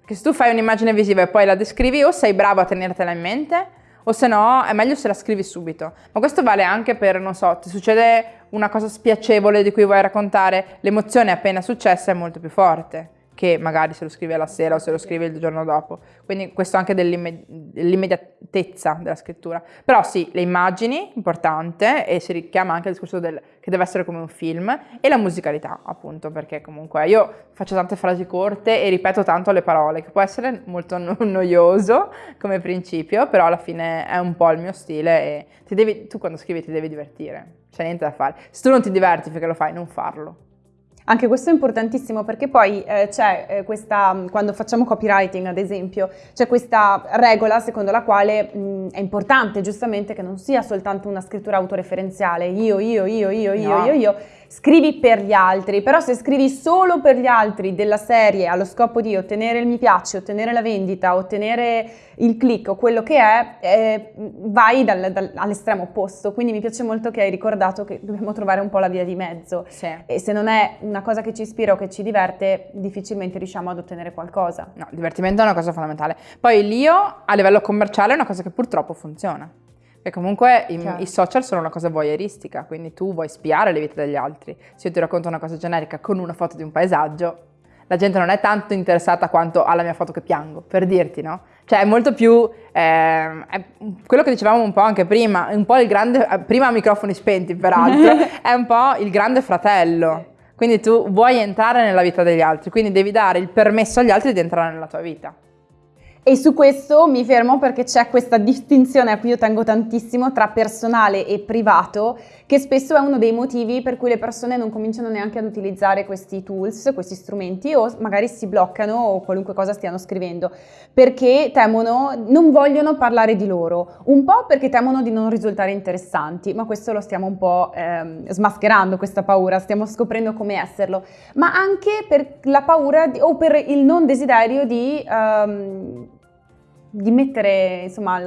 Perché se tu fai un'immagine visiva e poi la descrivi, o sei bravo a tenertela in mente, o se no è meglio se la scrivi subito. Ma questo vale anche per, non so, ti succede una cosa spiacevole di cui vuoi raccontare, l'emozione appena successa è molto più forte che magari se lo scrivi alla sera o se lo scrivi il giorno dopo. Quindi questo anche dell'imme- dell'immediatezza della scrittura. Però sì, le immagini, importante, e si richiama anche il discorso del, che deve essere come un film, e la musicalità, appunto, perché comunque io faccio tante frasi corte e ripeto tanto le parole, che può essere molto no- noioso come principio, però alla fine è un po' il mio stile e devi, tu quando scrivi ti devi divertire, c'è niente da fare. Se tu non ti diverti perché lo fai, non farlo. Anche questo è importantissimo perché poi eh, c'è eh, questa, quando facciamo copywriting ad esempio, c'è questa regola secondo la quale mh, è importante giustamente che non sia soltanto una scrittura autoreferenziale, io, io, io, io, io, No. io, io, scrivi per gli altri, però se scrivi solo per gli altri della serie allo scopo di ottenere il mi piace, ottenere la vendita, ottenere il click o quello che è, eh, vai dal- dal- all'estremo opposto. Quindi mi piace molto che hai ricordato che dobbiamo trovare un po' la via di mezzo. Sì. E se non è una cosa che ci ispira o che ci diverte, difficilmente riusciamo ad ottenere qualcosa. No, il divertimento è una cosa fondamentale. Poi l'io a livello commerciale è una cosa che purtroppo funziona. Perché comunque i, i social sono una cosa voyeuristica, quindi tu vuoi spiare le vite degli altri. Se io ti racconto una cosa generica con una foto di un paesaggio, la gente non è tanto interessata quanto alla mia foto che piango, per dirti, no? Cioè è molto più, ehm, è quello che dicevamo un po' anche prima, un po' il grande, eh, prima a microfoni spenti peraltro, è un po' il grande fratello. Quindi tu vuoi entrare nella vita degli altri, quindi devi dare il permesso agli altri di entrare nella tua vita. E su questo mi fermo perché c'è questa distinzione a cui io tengo tantissimo tra personale e privato, che spesso è uno dei motivi per cui le persone non cominciano neanche ad utilizzare questi tools, questi strumenti o magari si bloccano o qualunque cosa stiano scrivendo, perché temono, non vogliono parlare di loro, un po' perché temono di non risultare interessanti, ma questo lo stiamo un po' ehm, smascherando questa paura, stiamo scoprendo come esserlo, ma anche per la paura di- o per il non desiderio di ehm, di mettere, insomma,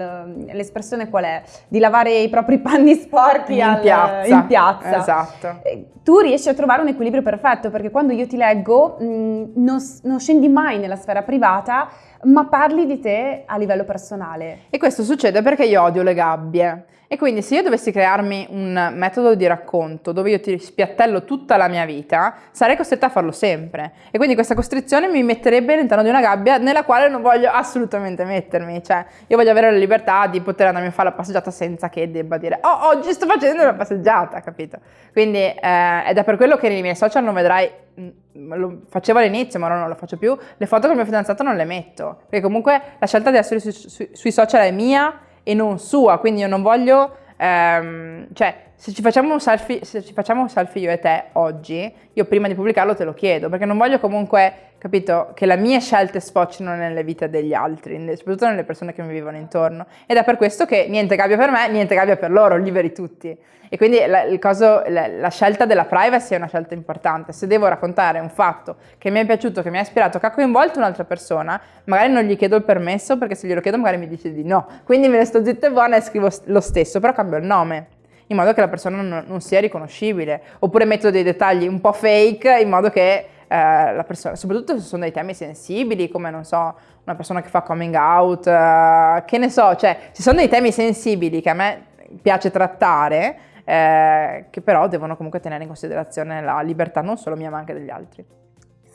l'espressione qual è? Di lavare i propri panni sporchi in, al, piazza. in piazza. Esatto. Tu riesci a trovare un equilibrio perfetto perché quando io ti leggo mh, non, non scendi mai nella sfera privata, ma parli di te a livello personale. E questo succede perché io odio le gabbie. E quindi se io dovessi crearmi un metodo di racconto dove io ti spiattello tutta la mia vita, sarei costretta a farlo sempre. E quindi questa costrizione mi metterebbe all'interno di una gabbia nella quale non voglio assolutamente mettermi. Cioè, io voglio avere la libertà di poter andarmi a fare la passeggiata senza che debba dire oh, oggi sto facendo una passeggiata, capito? Quindi eh, ed è per quello che nei miei social non vedrai mm, lo facevo all'inizio ma ora non lo faccio più, le foto con il mio fidanzato non le metto, perché comunque la scelta di essere su, su, sui social è mia e non sua, quindi io non voglio, ehm, cioè se ci, facciamo un selfie, se ci facciamo un selfie io e te oggi, io prima di pubblicarlo te lo chiedo, perché non voglio comunque, capito, che le mie scelte sfoccino nelle vite degli altri, soprattutto nelle persone che mi vivono intorno. Ed è per questo che niente cambia per me, niente cambia per loro, liberi tutti. E quindi la, coso, la, la, scelta della privacy è una scelta importante. Se devo raccontare un fatto che mi è piaciuto, che mi ha ispirato, che ha coinvolto un'altra persona, magari non gli chiedo il permesso perché se glielo chiedo magari mi dice di no. Quindi me ne sto zitta e buona e scrivo lo stesso, però cambio il nome in modo che la persona non, non sia riconoscibile. Oppure metto dei dettagli un po' fake in modo che eh, la persona, soprattutto se sono dei temi sensibili, come non so, una persona che fa coming out, eh, che ne so, cioè ci sono dei temi sensibili che a me piace trattare eh, che però devono comunque tenere in considerazione la libertà non solo mia ma anche degli altri.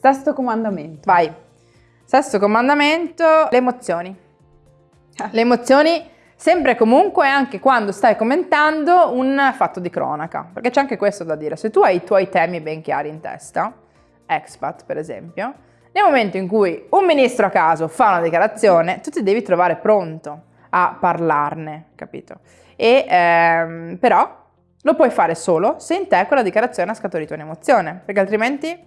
Sesto comandamento. Vai. Sesto comandamento, le emozioni. Ah. Le emozioni sempre e comunque anche quando stai commentando un fatto di cronaca, perché c'è anche questo da dire. Se tu hai i tuoi temi ben chiari in testa, expat per esempio, nel momento in cui un ministro a caso fa una dichiarazione, tu ti devi trovare pronto a parlarne, capito? E ehm, però lo puoi fare solo se in te quella dichiarazione ha scaturito un'emozione, perché altrimenti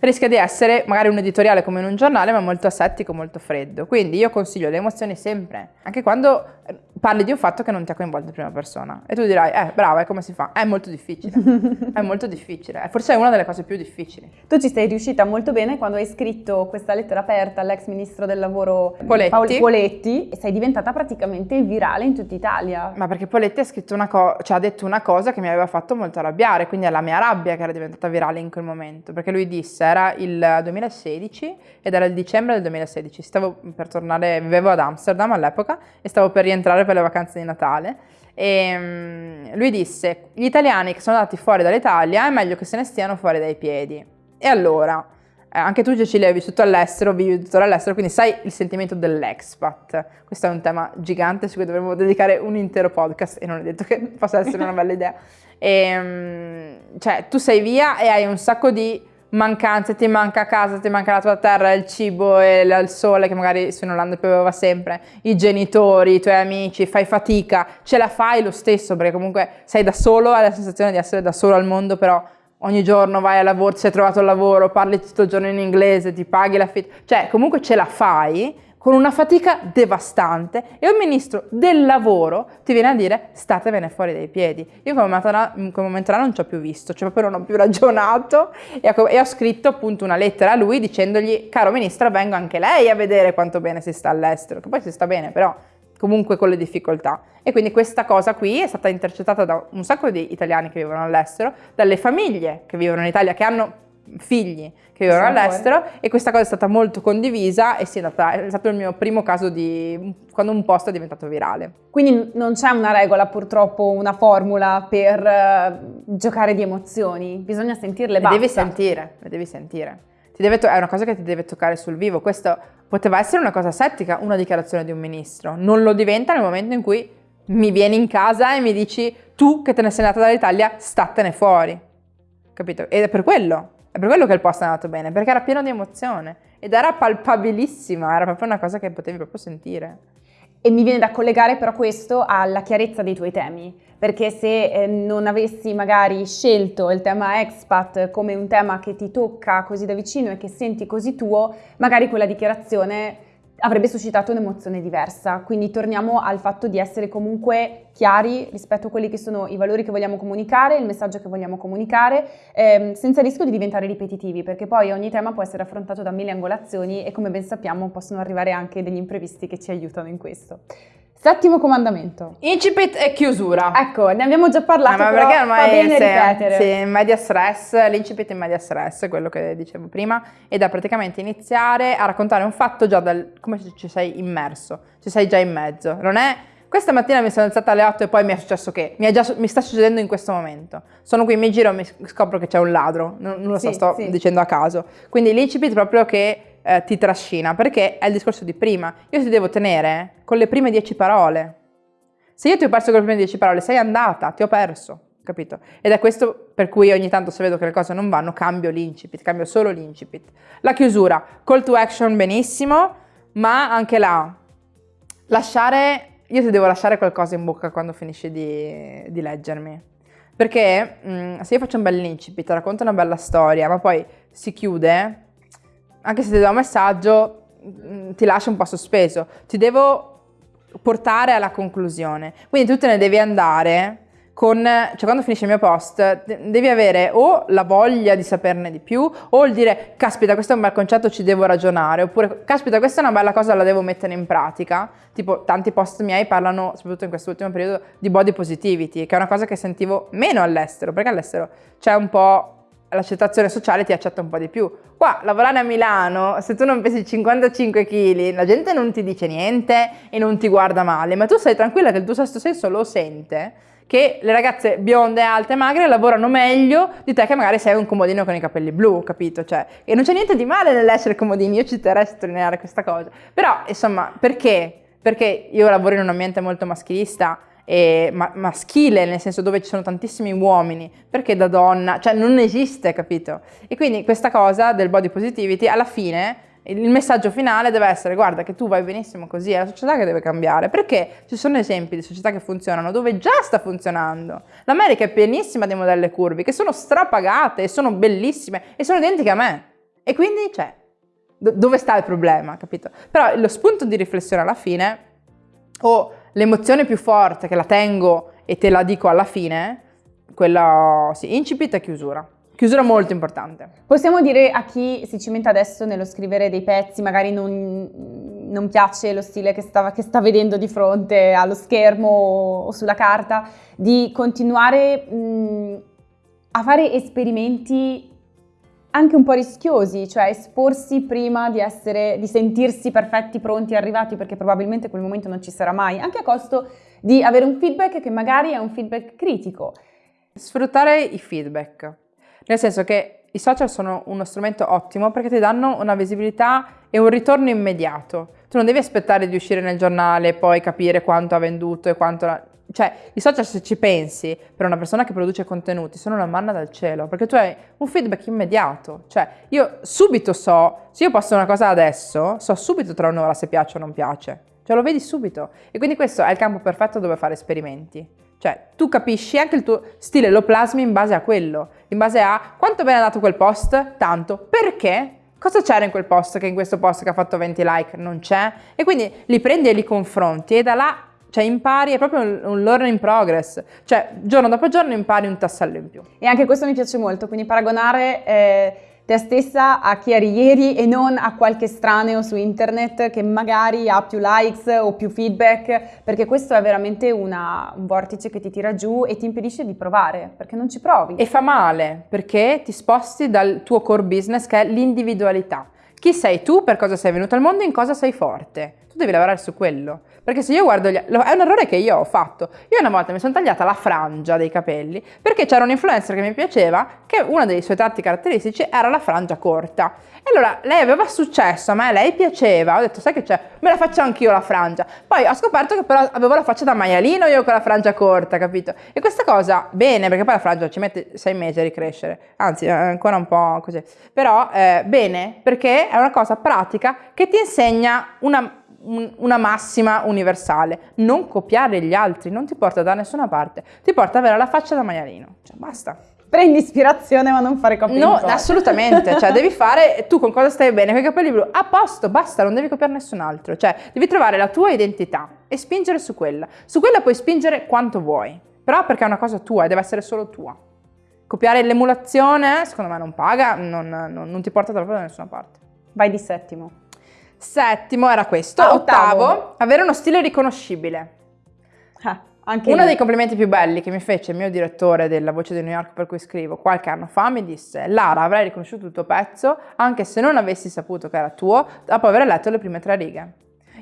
rischia di essere magari un editoriale come in un giornale, ma molto asettico, molto freddo. Quindi io consiglio le emozioni sempre, anche quando parli di un fatto che non ti ha coinvolto in prima persona e tu dirai, eh brava, e come si fa? È molto difficile, è molto difficile, forse è una delle cose più difficili. Tu ci sei riuscita molto bene quando hai scritto questa lettera aperta all'ex ministro del lavoro Poletti, Paolo Poletti e sei diventata praticamente virale in tutta Italia. Ma perché Poletti ha, scritto una co- cioè, ha detto una cosa che mi aveva fatto molto arrabbiare, quindi è la mia rabbia che era diventata virale in quel momento, perché lui disse, era il 2016 ed era il dicembre del 2016, stavo per tornare, vivevo ad Amsterdam all'epoca e stavo per rientrare per per le vacanze di Natale e um, lui disse gli italiani che sono andati fuori dall'Italia è meglio che se ne stiano fuori dai piedi. E allora, eh, anche tu Cecilia hai vissuto all'estero, vivi tuttora all'estero, quindi sai il sentimento dell'expat. Questo è un tema gigante su cui dovremmo dedicare un intero podcast e non è detto che possa essere una bella idea. E, um, cioè, tu sei via e hai un sacco di mancanze, ti manca casa, ti manca la tua terra, il cibo e il sole che magari su in Olanda pioveva sempre, i genitori, i tuoi amici, fai fatica, ce la fai lo stesso perché comunque sei da solo, hai la sensazione di essere da solo al mondo, però ogni giorno vai al lavoro, ti sei trovato il lavoro, parli tutto il giorno in inglese, ti paghi l'affitto, cioè comunque ce la fai, con una fatica devastante e un ministro del lavoro ti viene a dire statevene fuori dai piedi. Io come momento là non ci ho più visto, cioè proprio non ho più ragionato e ho scritto appunto una lettera a lui dicendogli caro ministro vengo anche lei a vedere quanto bene si sta all'estero, che poi si sta bene però comunque con le difficoltà. E quindi questa cosa qui è stata intercettata da un sacco di italiani che vivono all'estero, dalle famiglie che vivono in Italia, che hanno figli che vivono all'estero fuori. e questa cosa è stata molto condivisa e è, andata, è stato il mio primo caso di quando un post è diventato virale. Quindi non c'è una regola purtroppo, una formula per uh, giocare di emozioni, bisogna sentirle, le devi sentire, le devi sentire. è una cosa che ti deve toccare sul vivo, questo poteva essere una cosa settica, una dichiarazione di un ministro, non lo diventa nel momento in cui mi vieni in casa e mi dici tu che te ne sei andata dall'Italia, statene fuori. Capito? Ed è per quello è per quello che il post è andato bene, perché era pieno di emozione ed era palpabilissima, era proprio una cosa che potevi proprio sentire. E mi viene da collegare però questo alla chiarezza dei tuoi temi, perché se eh, non avessi magari scelto il tema expat come un tema che ti tocca così da vicino e che senti così tuo, magari quella dichiarazione avrebbe suscitato un'emozione diversa. Quindi torniamo al fatto di essere comunque chiari rispetto a quelli che sono i valori che vogliamo comunicare, il messaggio che vogliamo comunicare, ehm, senza rischio di diventare ripetitivi, perché poi ogni tema può essere affrontato da mille angolazioni e come ben sappiamo possono arrivare anche degli imprevisti che ci aiutano in questo. Settimo comandamento. Incipit e chiusura. Ecco, ne abbiamo già parlato, No, ma però perché ormai bene se- ripetere. Sì, in media stress, l'incipit in media stress, quello che dicevo prima, è da praticamente iniziare a raccontare un fatto già dal, come se ci sei immerso, ci sei già in mezzo. Non è questa mattina mi sono alzata alle 8 e poi mi è successo che mi, è già, mi sta succedendo in questo momento. Sono qui, mi giro e mi scopro che c'è un ladro, non, non lo so, Sì, sto sì. dicendo a caso. Quindi l'incipit è proprio che eh, ti trascina, perché è il discorso di prima. Io ti devo tenere con le prime 10 parole. Se io ti ho perso con le prime 10 parole, sei andata, ti ho perso, capito? Ed è questo per cui ogni tanto se vedo che le cose non vanno, cambio l'incipit, cambio solo l'incipit. La chiusura, call to action benissimo, ma anche là, lasciare, io ti devo lasciare qualcosa in bocca quando finisci di, di leggermi. Perché mh, se io faccio un bel incipit, racconto una bella storia, ma poi si chiude, anche se ti do un messaggio, mh, ti lascio un po' sospeso. Ti devo portare alla conclusione. Quindi tu te ne devi andare con, cioè quando finisce il mio post, de- devi avere o la voglia di saperne di più, o il dire, caspita, questo è un bel concetto, ci devo ragionare, oppure, caspita, questa è una bella cosa, la devo mettere in pratica. Tipo, tanti post miei parlano, soprattutto in quest'ultimo periodo, di body positivity, che è una cosa che sentivo meno all'estero, perché all'estero c'è un po' l'accettazione sociale ti accetta un po' di più. Qua, lavorare a Milano, se tu non pesi 55 kg, la gente non ti dice niente e non ti guarda male, ma tu sei tranquilla che il tuo sesto senso lo sente, che le ragazze bionde, alte, magre lavorano meglio di te che magari sei un comodino con i capelli blu, capito? Cioè, e non c'è niente di male nell'essere comodini, io ci terrei a sottolineare questa cosa. Però, insomma, perché? Perché io lavoro in un ambiente molto maschilista e ma- maschile, nel senso dove ci sono tantissimi uomini, perché da donna, cioè non esiste, capito? E quindi questa cosa del body positivity, alla fine il messaggio finale deve essere guarda che tu vai benissimo così, è la società che deve cambiare, perché ci sono esempi di società che funzionano dove già sta funzionando. L'America è pienissima di modelle curvi che sono strapagate e sono bellissime e sono identiche a me. E quindi, cioè, do- dove sta il problema, capito? Però lo spunto di riflessione alla fine, o l'emozione più forte che la tengo e te la dico alla fine, quella, sì, incipit e chiusura. Chiusura molto importante. Possiamo dire a chi si cimenta adesso nello scrivere dei pezzi, magari non, non piace lo stile che sta, che sta vedendo di fronte allo schermo o sulla carta, di continuare mh, a fare esperimenti anche un po' rischiosi, cioè esporsi prima di, essere, di sentirsi perfetti, pronti, arrivati, perché probabilmente quel momento non ci sarà mai, anche a costo di avere un feedback che magari è un feedback critico. Sfruttare i feedback, nel senso che i social sono uno strumento ottimo perché ti danno una visibilità e un ritorno immediato. Tu non devi aspettare di uscire nel giornale e poi capire quanto ha venduto e quanto... Cioè, i social se ci pensi, per una persona che produce contenuti, sono una manna dal cielo, perché tu hai un feedback immediato. Cioè, io subito so, se io posto una cosa adesso, so subito tra un'ora se piace o non piace. Cioè, lo vedi subito. E quindi questo è il campo perfetto dove fare esperimenti. Cioè, tu capisci anche il tuo stile, lo plasmi in base a quello, in base a quanto bene è andato quel post, tanto, perché, cosa c'era in quel post che in questo post che ha fatto 20 like non c'è, e quindi li prendi e li confronti e da là, cioè impari, è proprio un, un learn in progress, cioè giorno dopo giorno impari un tassello in più. E anche questo mi piace molto, quindi paragonare eh, te stessa a chi eri ieri e non a qualche estraneo su internet che magari ha più likes o più feedback, perché questo è veramente una- un vortice che ti tira giù e ti impedisce di provare, perché non ci provi. E fa male perché ti sposti dal tuo core business che è l'individualità. Chi sei tu, per cosa sei venuto al mondo, in cosa sei forte. Tu devi lavorare su quello. Perché se io guardo gli... È un errore che io ho fatto. Io una volta mi sono tagliata la frangia dei capelli perché c'era un influencer che mi piaceva che uno dei suoi tratti caratteristici era la frangia corta. E allora lei aveva successo, a me lei piaceva. Ho detto, sai che c'è? Me la faccio anch'io la frangia. Poi ho scoperto che però avevo la faccia da maialino io con la frangia corta, capito? E questa cosa, bene, perché poi la frangia ci mette sei mesi a ricrescere. Anzi, ancora un po' così. Però, eh, bene, perché è una cosa pratica che ti insegna una un- una massima universale. Non copiare gli altri non ti porta da nessuna parte, ti porta ad avere la faccia da maialino. Cioè, basta. Prendi ispirazione ma non fare copia No, assolutamente, cioè devi fare tu con cosa stai bene, con i capelli blu, a posto, basta, non devi copiare nessun altro, cioè devi trovare la tua identità e spingere su quella. Su quella puoi spingere quanto vuoi, però perché è una cosa tua e deve essere solo tua. Copiare l'emulazione, secondo me non paga, non, non, non ti porta davvero da nessuna parte. Vai di settimo. Settimo era questo. Ah, ottavo. ottavo. avere uno stile riconoscibile. Ah, anche Uno lì. dei complimenti più belli che mi fece il mio direttore della Voce di New York per cui scrivo qualche anno fa mi disse Lara avrei riconosciuto il tuo pezzo anche se non avessi saputo che era tuo dopo aver letto le prime tre righe.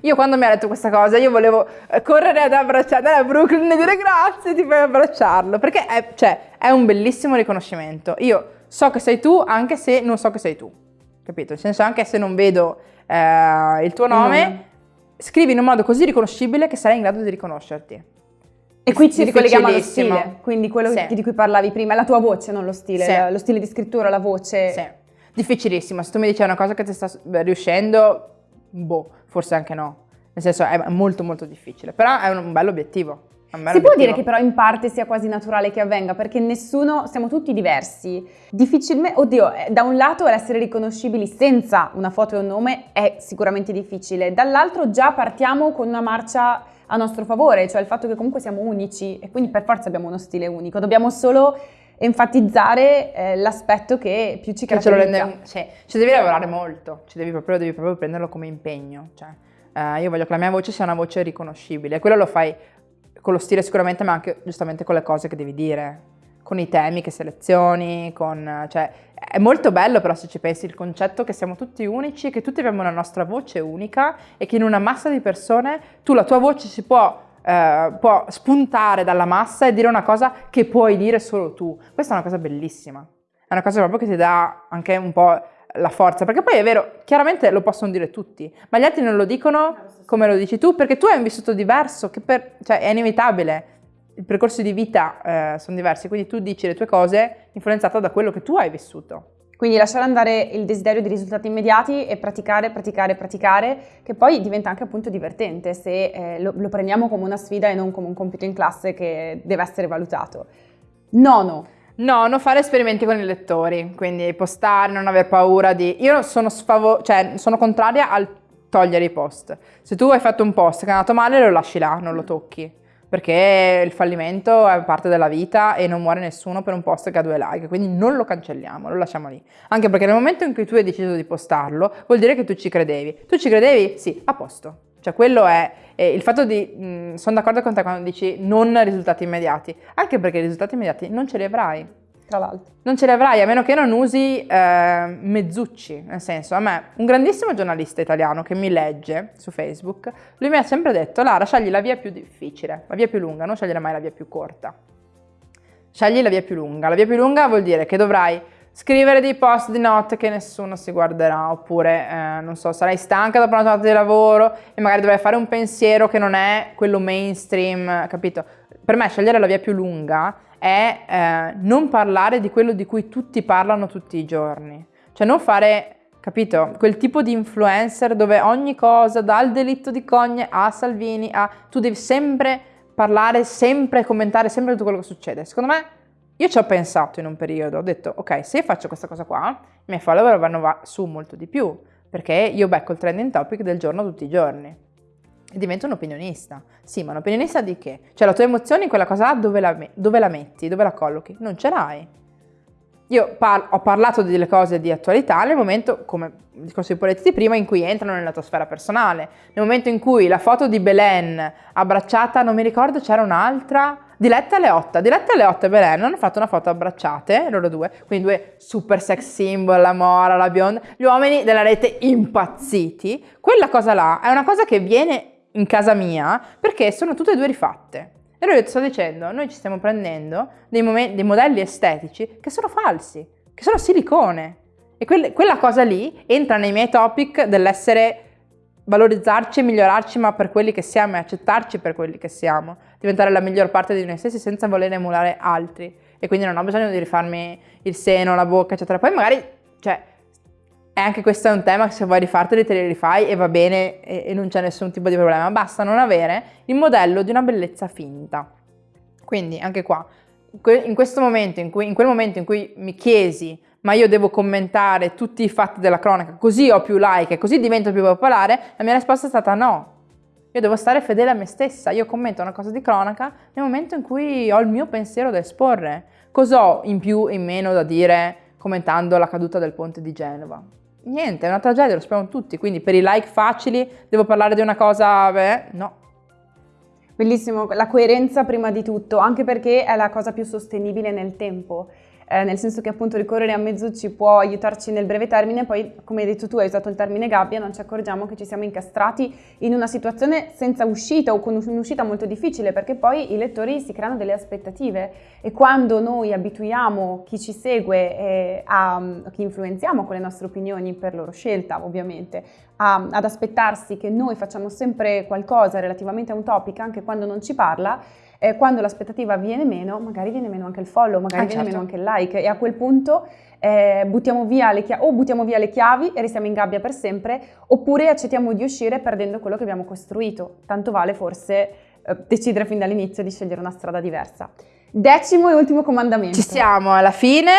Io quando mi ha detto questa cosa io volevo eh, correre ad abbracciare a Brooklyn e dire grazie ti fai abbracciarlo perché è, cioè, è un bellissimo riconoscimento. Io so che sei tu anche se non so che sei tu, capito? Nel senso anche se non vedo eh, il tuo nome, nome. scrivi in un modo così riconoscibile che sarai in grado di riconoscerti. E qui ci ricolleghiamo allo stile, quindi quello Sì. di cui parlavi prima, la tua voce, non lo stile, Sì. lo stile di scrittura, la voce. Sì, difficilissimo. Se tu mi dici una cosa che ti sta riuscendo, boh, forse anche no. Nel senso è molto molto difficile, però è un bello obiettivo. Si può dire che però in parte sia quasi naturale che avvenga, perché nessuno, siamo tutti diversi. Difficilmente, oddio, eh, da un lato l'essere riconoscibili senza una foto e un nome è sicuramente difficile, dall'altro già partiamo con una marcia a nostro favore, cioè il fatto che comunque siamo unici e quindi per forza abbiamo uno stile unico, dobbiamo solo enfatizzare eh, l'aspetto che più ci Che ce lo caratterizza. rende, sì, ci devi lavorare molto, ci devi proprio, devi proprio prenderlo come impegno. Cioè, eh, io voglio che la mia voce sia una voce riconoscibile. Quello lo fai con lo stile sicuramente, ma anche giustamente con le cose che devi dire, con i temi che selezioni, con, cioè, è molto bello però se ci pensi il concetto che siamo tutti unici, che tutti abbiamo una nostra voce unica e che in una massa di persone tu la tua voce si può eh, può spuntare dalla massa e dire una cosa che puoi dire solo tu. Questa è una cosa bellissima. È una cosa proprio che ti dà anche un po' la forza, perché poi è vero, chiaramente lo possono dire tutti, ma gli altri non lo dicono come lo dici tu, perché tu hai un vissuto diverso, che per, cioè è inevitabile. I percorsi di vita eh, sono diversi, quindi tu dici le tue cose influenzata da quello che tu hai vissuto. Quindi lasciare andare il desiderio di risultati immediati e praticare, praticare, praticare, che poi diventa anche appunto divertente se eh, lo, lo prendiamo come una sfida e non come un compito in classe che deve essere valutato. Nono, No, non fare esperimenti con i lettori, quindi postare, non aver paura di... Io sono, sfavo- cioè, sono contraria al togliere i post. Se tu hai fatto un post che è andato male, lo lasci là, non lo tocchi. Perché il fallimento è parte della vita e non muore nessuno per un post che ha due like, quindi non lo cancelliamo, lo lasciamo lì. Anche perché nel momento in cui tu hai deciso di postarlo, vuol dire che tu ci credevi. Tu ci credevi? Sì, a posto. Cioè quello è, è il fatto di, mh, sono d'accordo con te quando dici non risultati immediati, anche perché i risultati immediati non ce li avrai. tra l'altro. Non ce li avrai a meno che non usi eh, mezzucci, nel senso, a me, un grandissimo giornalista italiano che mi legge su Facebook, lui mi ha sempre detto, Lara, scegli la via più difficile, la via più lunga, non scegliere mai la via più corta. Scegli la via più lunga. La via più lunga vuol dire che dovrai scrivere dei post di notte che nessuno si guarderà, oppure, eh, non so, sarai stanca dopo una giornata di lavoro e magari dovrai fare un pensiero che non è quello mainstream, capito? Per me scegliere la via più lunga è eh, non parlare di quello di cui tutti parlano tutti i giorni. Cioè non fare, capito, quel tipo di influencer dove ogni cosa, dal delitto di Cogne a Salvini a... tu devi sempre parlare, sempre commentare sempre tutto quello che succede. Secondo me, io ci ho pensato in un periodo, ho detto, ok, se faccio questa cosa qua, i miei follower vanno va- su molto di più, perché io becco il trending topic del giorno tutti i giorni. E divento un opinionista. Sì, ma un opinionista di che? Cioè la tua emozione in quella cosa dove la, dove la metti, dove la collochi? Non ce l'hai. Io par- ho parlato delle cose di attualità nel momento, come discorso ipotizzati prima, in cui entrano nella tua sfera personale. Nel momento in cui la foto di Belen abbracciata, non mi ricordo, c'era un'altra, Diletta e Leotta. Diletta e Leotta e Belen hanno fatto una foto abbracciate, loro due, quindi due super sex symbol, la mora, la bionda, gli uomini della rete impazziti. Quella cosa là è una cosa che viene in casa mia perché sono tutte e due rifatte. E lui sto dicendo, noi ci stiamo prendendo dei, dei modelli estetici che sono falsi, che sono silicone. E quelle- quella cosa lì entra nei miei topic dell'essere valorizzarci e migliorarci, ma per quelli che siamo e accettarci per quelli che siamo, diventare la miglior parte di noi stessi senza voler emulare altri. E quindi non ho bisogno di rifarmi il seno, la bocca, eccetera. Poi magari, cioè, è anche questo è un tema che se vuoi rifarteli te li rifai e va bene e, e non c'è nessun tipo di problema, basta non avere il modello di una bellezza finta. Quindi anche qua in questo momento, in, cui, in quel momento in cui mi chiesi ma io devo commentare tutti i fatti della cronaca, così ho più like, così divento più popolare, la mia risposta è stata no. Io devo stare fedele a me stessa, io commento una cosa di cronaca nel momento in cui ho il mio pensiero da esporre. Cos'ho in più e in meno da dire commentando la caduta del ponte di Genova? Niente, è una tragedia, lo sappiamo tutti, quindi per i like facili devo parlare di una cosa, beh, no. Bellissimo, la coerenza prima di tutto, anche perché è la cosa più sostenibile nel tempo eh, nel senso che appunto ricorrere a mezzo ci può aiutarci nel breve termine, poi come hai detto tu hai usato il termine gabbia, non ci accorgiamo che ci siamo incastrati in una situazione senza uscita o con un'uscita molto difficile perché poi i lettori si creano delle aspettative. E quando noi abituiamo chi ci segue, eh, a, chi influenziamo con le nostre opinioni per loro scelta ovviamente, a, ad aspettarsi che noi facciamo sempre qualcosa relativamente a un topic anche quando non ci parla, eh, quando l'aspettativa viene meno, magari viene meno anche il follow, magari ah, viene certo. meno anche il like e a quel punto eh, buttiamo via le chiavi, o buttiamo via le chiavi e restiamo in gabbia per sempre, oppure accettiamo di uscire perdendo quello che abbiamo costruito. Tanto vale forse eh, decidere fin dall'inizio di scegliere una strada diversa. Decimo e ultimo comandamento. Ci siamo alla fine,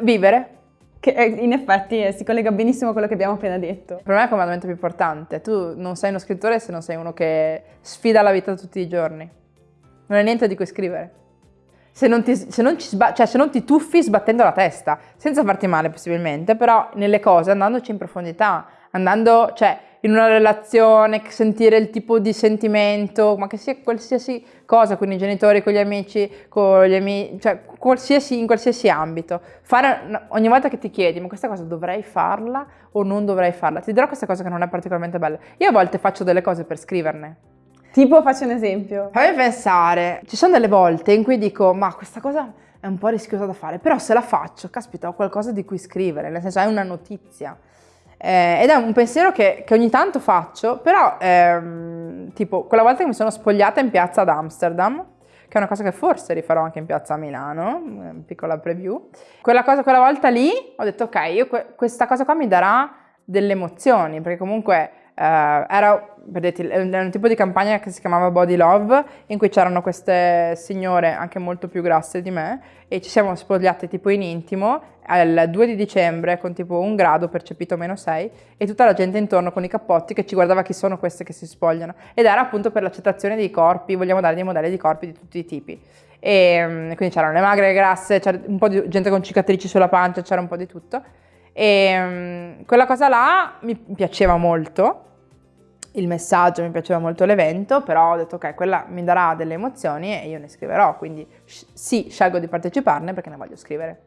vivere. Che eh, in effetti eh, si collega benissimo a quello che abbiamo appena detto. Per me è il comandamento più importante. Tu non sei uno scrittore se non sei uno che sfida la vita tutti i giorni non hai niente di cui scrivere. Se non, ti, se, non cioè, se non ti tuffi sbattendo la testa, senza farti male possibilmente, però nelle cose, andandoci in profondità, andando, cioè, in una relazione, sentire il tipo di sentimento, ma che sia qualsiasi cosa, con i genitori, con gli amici, con gli amici, cioè qualsiasi, in qualsiasi ambito. Fare, ogni volta che ti chiedi, ma questa cosa dovrei farla o non dovrei farla, ti dirò questa cosa che non è particolarmente bella. Io a volte faccio delle cose per scriverne, Tipo, faccio un esempio. Fammi pensare, ci sono delle volte in cui dico, ma questa cosa è un po' rischiosa da fare, però se la faccio, caspita, ho qualcosa di cui scrivere, nel senso è una notizia. Eh, ed è un pensiero che, che ogni tanto faccio, però ehm, tipo quella volta che mi sono spogliata in piazza ad Amsterdam, che è una cosa che forse rifarò anche in piazza a Milano, una piccola preview, quella, cosa, quella volta lì ho detto ok, io, questa cosa qua mi darà delle emozioni, perché comunque era, vedete, era un tipo di campagna che si chiamava Body Love, in cui c'erano queste signore anche molto più grasse di me e ci siamo spogliate tipo in intimo al 2 di dicembre con tipo un grado percepito meno 6 e tutta la gente intorno con i cappotti che ci guardava chi sono queste che si spogliano ed era appunto per l'accettazione dei corpi, vogliamo dare dei modelli di corpi di tutti i tipi. E mm, quindi c'erano le magre, le grasse, c'era un po' di gente con cicatrici sulla pancia, c'era un po' di tutto. E um, quella cosa là mi piaceva molto il messaggio, mi piaceva molto l'evento, però ho detto ok, quella mi darà delle emozioni e io ne scriverò, quindi sì, scelgo di parteciparne perché ne voglio scrivere.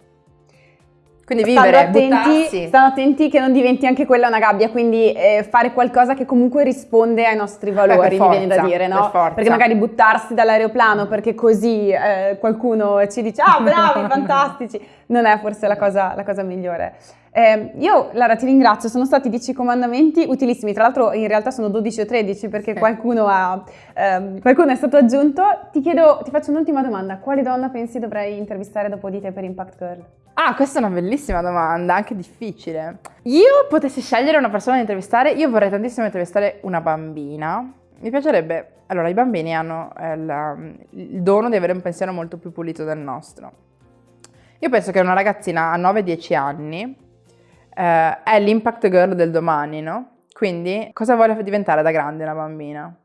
Quindi vivere, stando attenti, stando attenti che non diventi anche quella una gabbia, quindi eh, fare qualcosa che comunque risponde ai nostri valori, Beh, mi viene da dire, no? Per perché magari buttarsi dall'aeroplano perché così eh, qualcuno ci dice ah bravi, fantastici, non è forse la cosa, la cosa migliore. Eh, io Lara ti ringrazio, sono stati 10 comandamenti utilissimi, tra l'altro in realtà sono 12 o 13 perché qualcuno, ha, ehm, qualcuno è stato aggiunto. Ti chiedo, ti faccio un'ultima domanda, quale donna pensi dovrei intervistare dopo di te per Impact Girl? Ah, questa è una bellissima domanda, anche difficile. Io potessi scegliere una persona da intervistare, io vorrei tantissimo intervistare una bambina. Mi piacerebbe, allora i bambini hanno eh, la, il dono di avere un pensiero molto più pulito del nostro. Io penso che una ragazzina a 9-10 anni eh, è l'impact girl del domani, no? Quindi cosa vuole diventare da grande una bambina?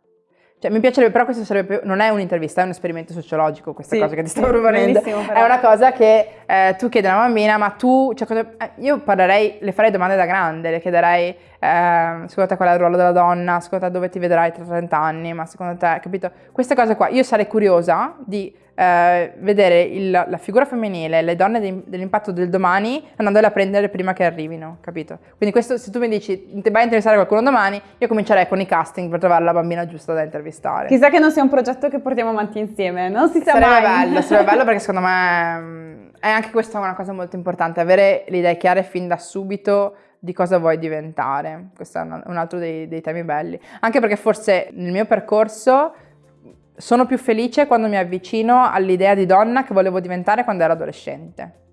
Cioè, mi piacerebbe, però questo sarebbe più, non è un'intervista, è un esperimento sociologico, questa sì, cosa che ti stavo proponendo. È una cosa che eh, tu chiedi a una bambina, ma tu, cioè, cosa, eh, io parlerei, le farei domande da grande, le chiederei, eh, secondo te qual è il ruolo della donna, secondo te dove ti vedrai tra 30 anni, ma secondo te, capito? Queste cose qua, io sarei curiosa di eh, vedere il, la figura femminile, le donne de, dell'impatto del domani, andandole a prendere prima che arrivino, capito? Quindi questo, se tu mi dici, vai a intervistare qualcuno domani, io comincerei con i casting per trovare la bambina giusta da intervistare. Chissà che non sia un progetto che portiamo avanti insieme, non si sa sarebbe mai. bello, sarebbe bello perché secondo me mm, è anche questa una cosa molto importante, avere le idee chiare fin da subito di cosa vuoi diventare. Questo è un altro dei, dei temi belli. Anche perché forse nel mio percorso sono più felice quando mi avvicino all'idea di donna che volevo diventare quando ero adolescente.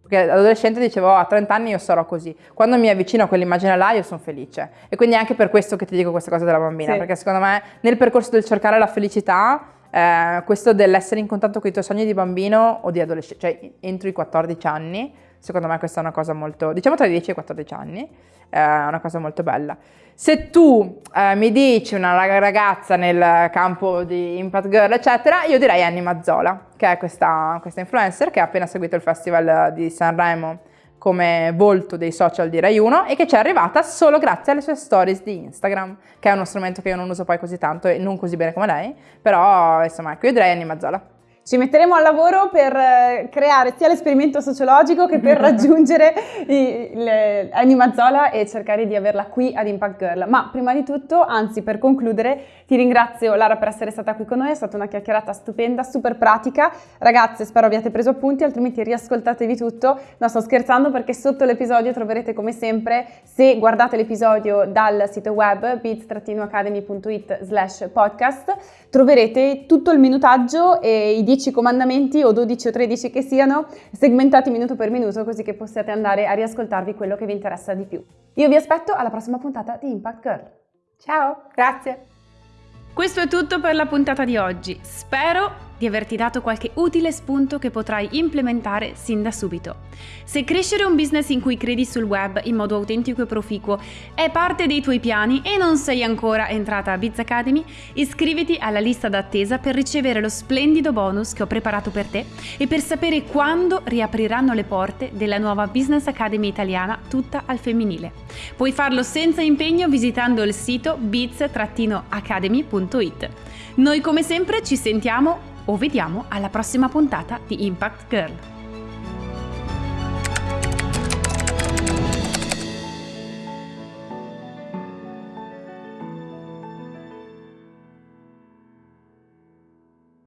Perché adolescente dicevo, oh, a 30 anni io sarò così. Quando mi avvicino a quell'immagine là io sono felice. E quindi è anche per questo che ti dico queste cose della bambina, sì. perché secondo me nel percorso del cercare la felicità eh, questo dell'essere in contatto con i tuoi sogni di bambino o di adolescente, cioè entro i 14 anni, secondo me questa è una cosa molto, diciamo tra i 10 e i 14 anni, è una cosa molto bella. Se tu eh, mi dici una ragazza nel campo di Impact Girl, eccetera, io direi Annie Mazzola, che è questa, questa influencer che ha appena seguito il festival di Sanremo come volto dei social di Rai 1 e che ci è arrivata solo grazie alle sue stories di Instagram, che è uno strumento che io non uso poi così tanto e non così bene come lei, però insomma ecco io direi Annie Mazzola. Ci metteremo al lavoro per eh, creare sia l'esperimento sociologico che per raggiungere i, le, Annie Mazzola e cercare di averla qui ad Impact Girl. Ma prima di tutto, anzi per concludere, ti ringrazio Lara per essere stata qui con noi, è stata una chiacchierata stupenda, super pratica. Ragazze, spero abbiate preso appunti, altrimenti riascoltatevi tutto. No, sto scherzando perché sotto l'episodio troverete come sempre, se guardate l'episodio dal sito web bits-academy.it slash podcast, troverete tutto il minutaggio e i 10 comandamenti o 12 o 13 che siano segmentati minuto per minuto così che possiate andare a riascoltarvi quello che vi interessa di più. Io vi aspetto alla prossima puntata di Impact Girl. Ciao, grazie! Questo è tutto per la puntata di oggi. Spero di averti dato qualche utile spunto che potrai implementare sin da subito. Se crescere un business in cui credi sul web in modo autentico e proficuo è parte dei tuoi piani e non sei ancora entrata a Biz Academy, iscriviti alla lista d'attesa per ricevere lo splendido bonus che ho preparato per te e per sapere quando riapriranno le porte della nuova Business Academy italiana tutta al femminile. Puoi farlo senza impegno visitando il sito biz-academy.it. Noi come sempre ci sentiamo o vediamo alla prossima puntata di Impact Girl.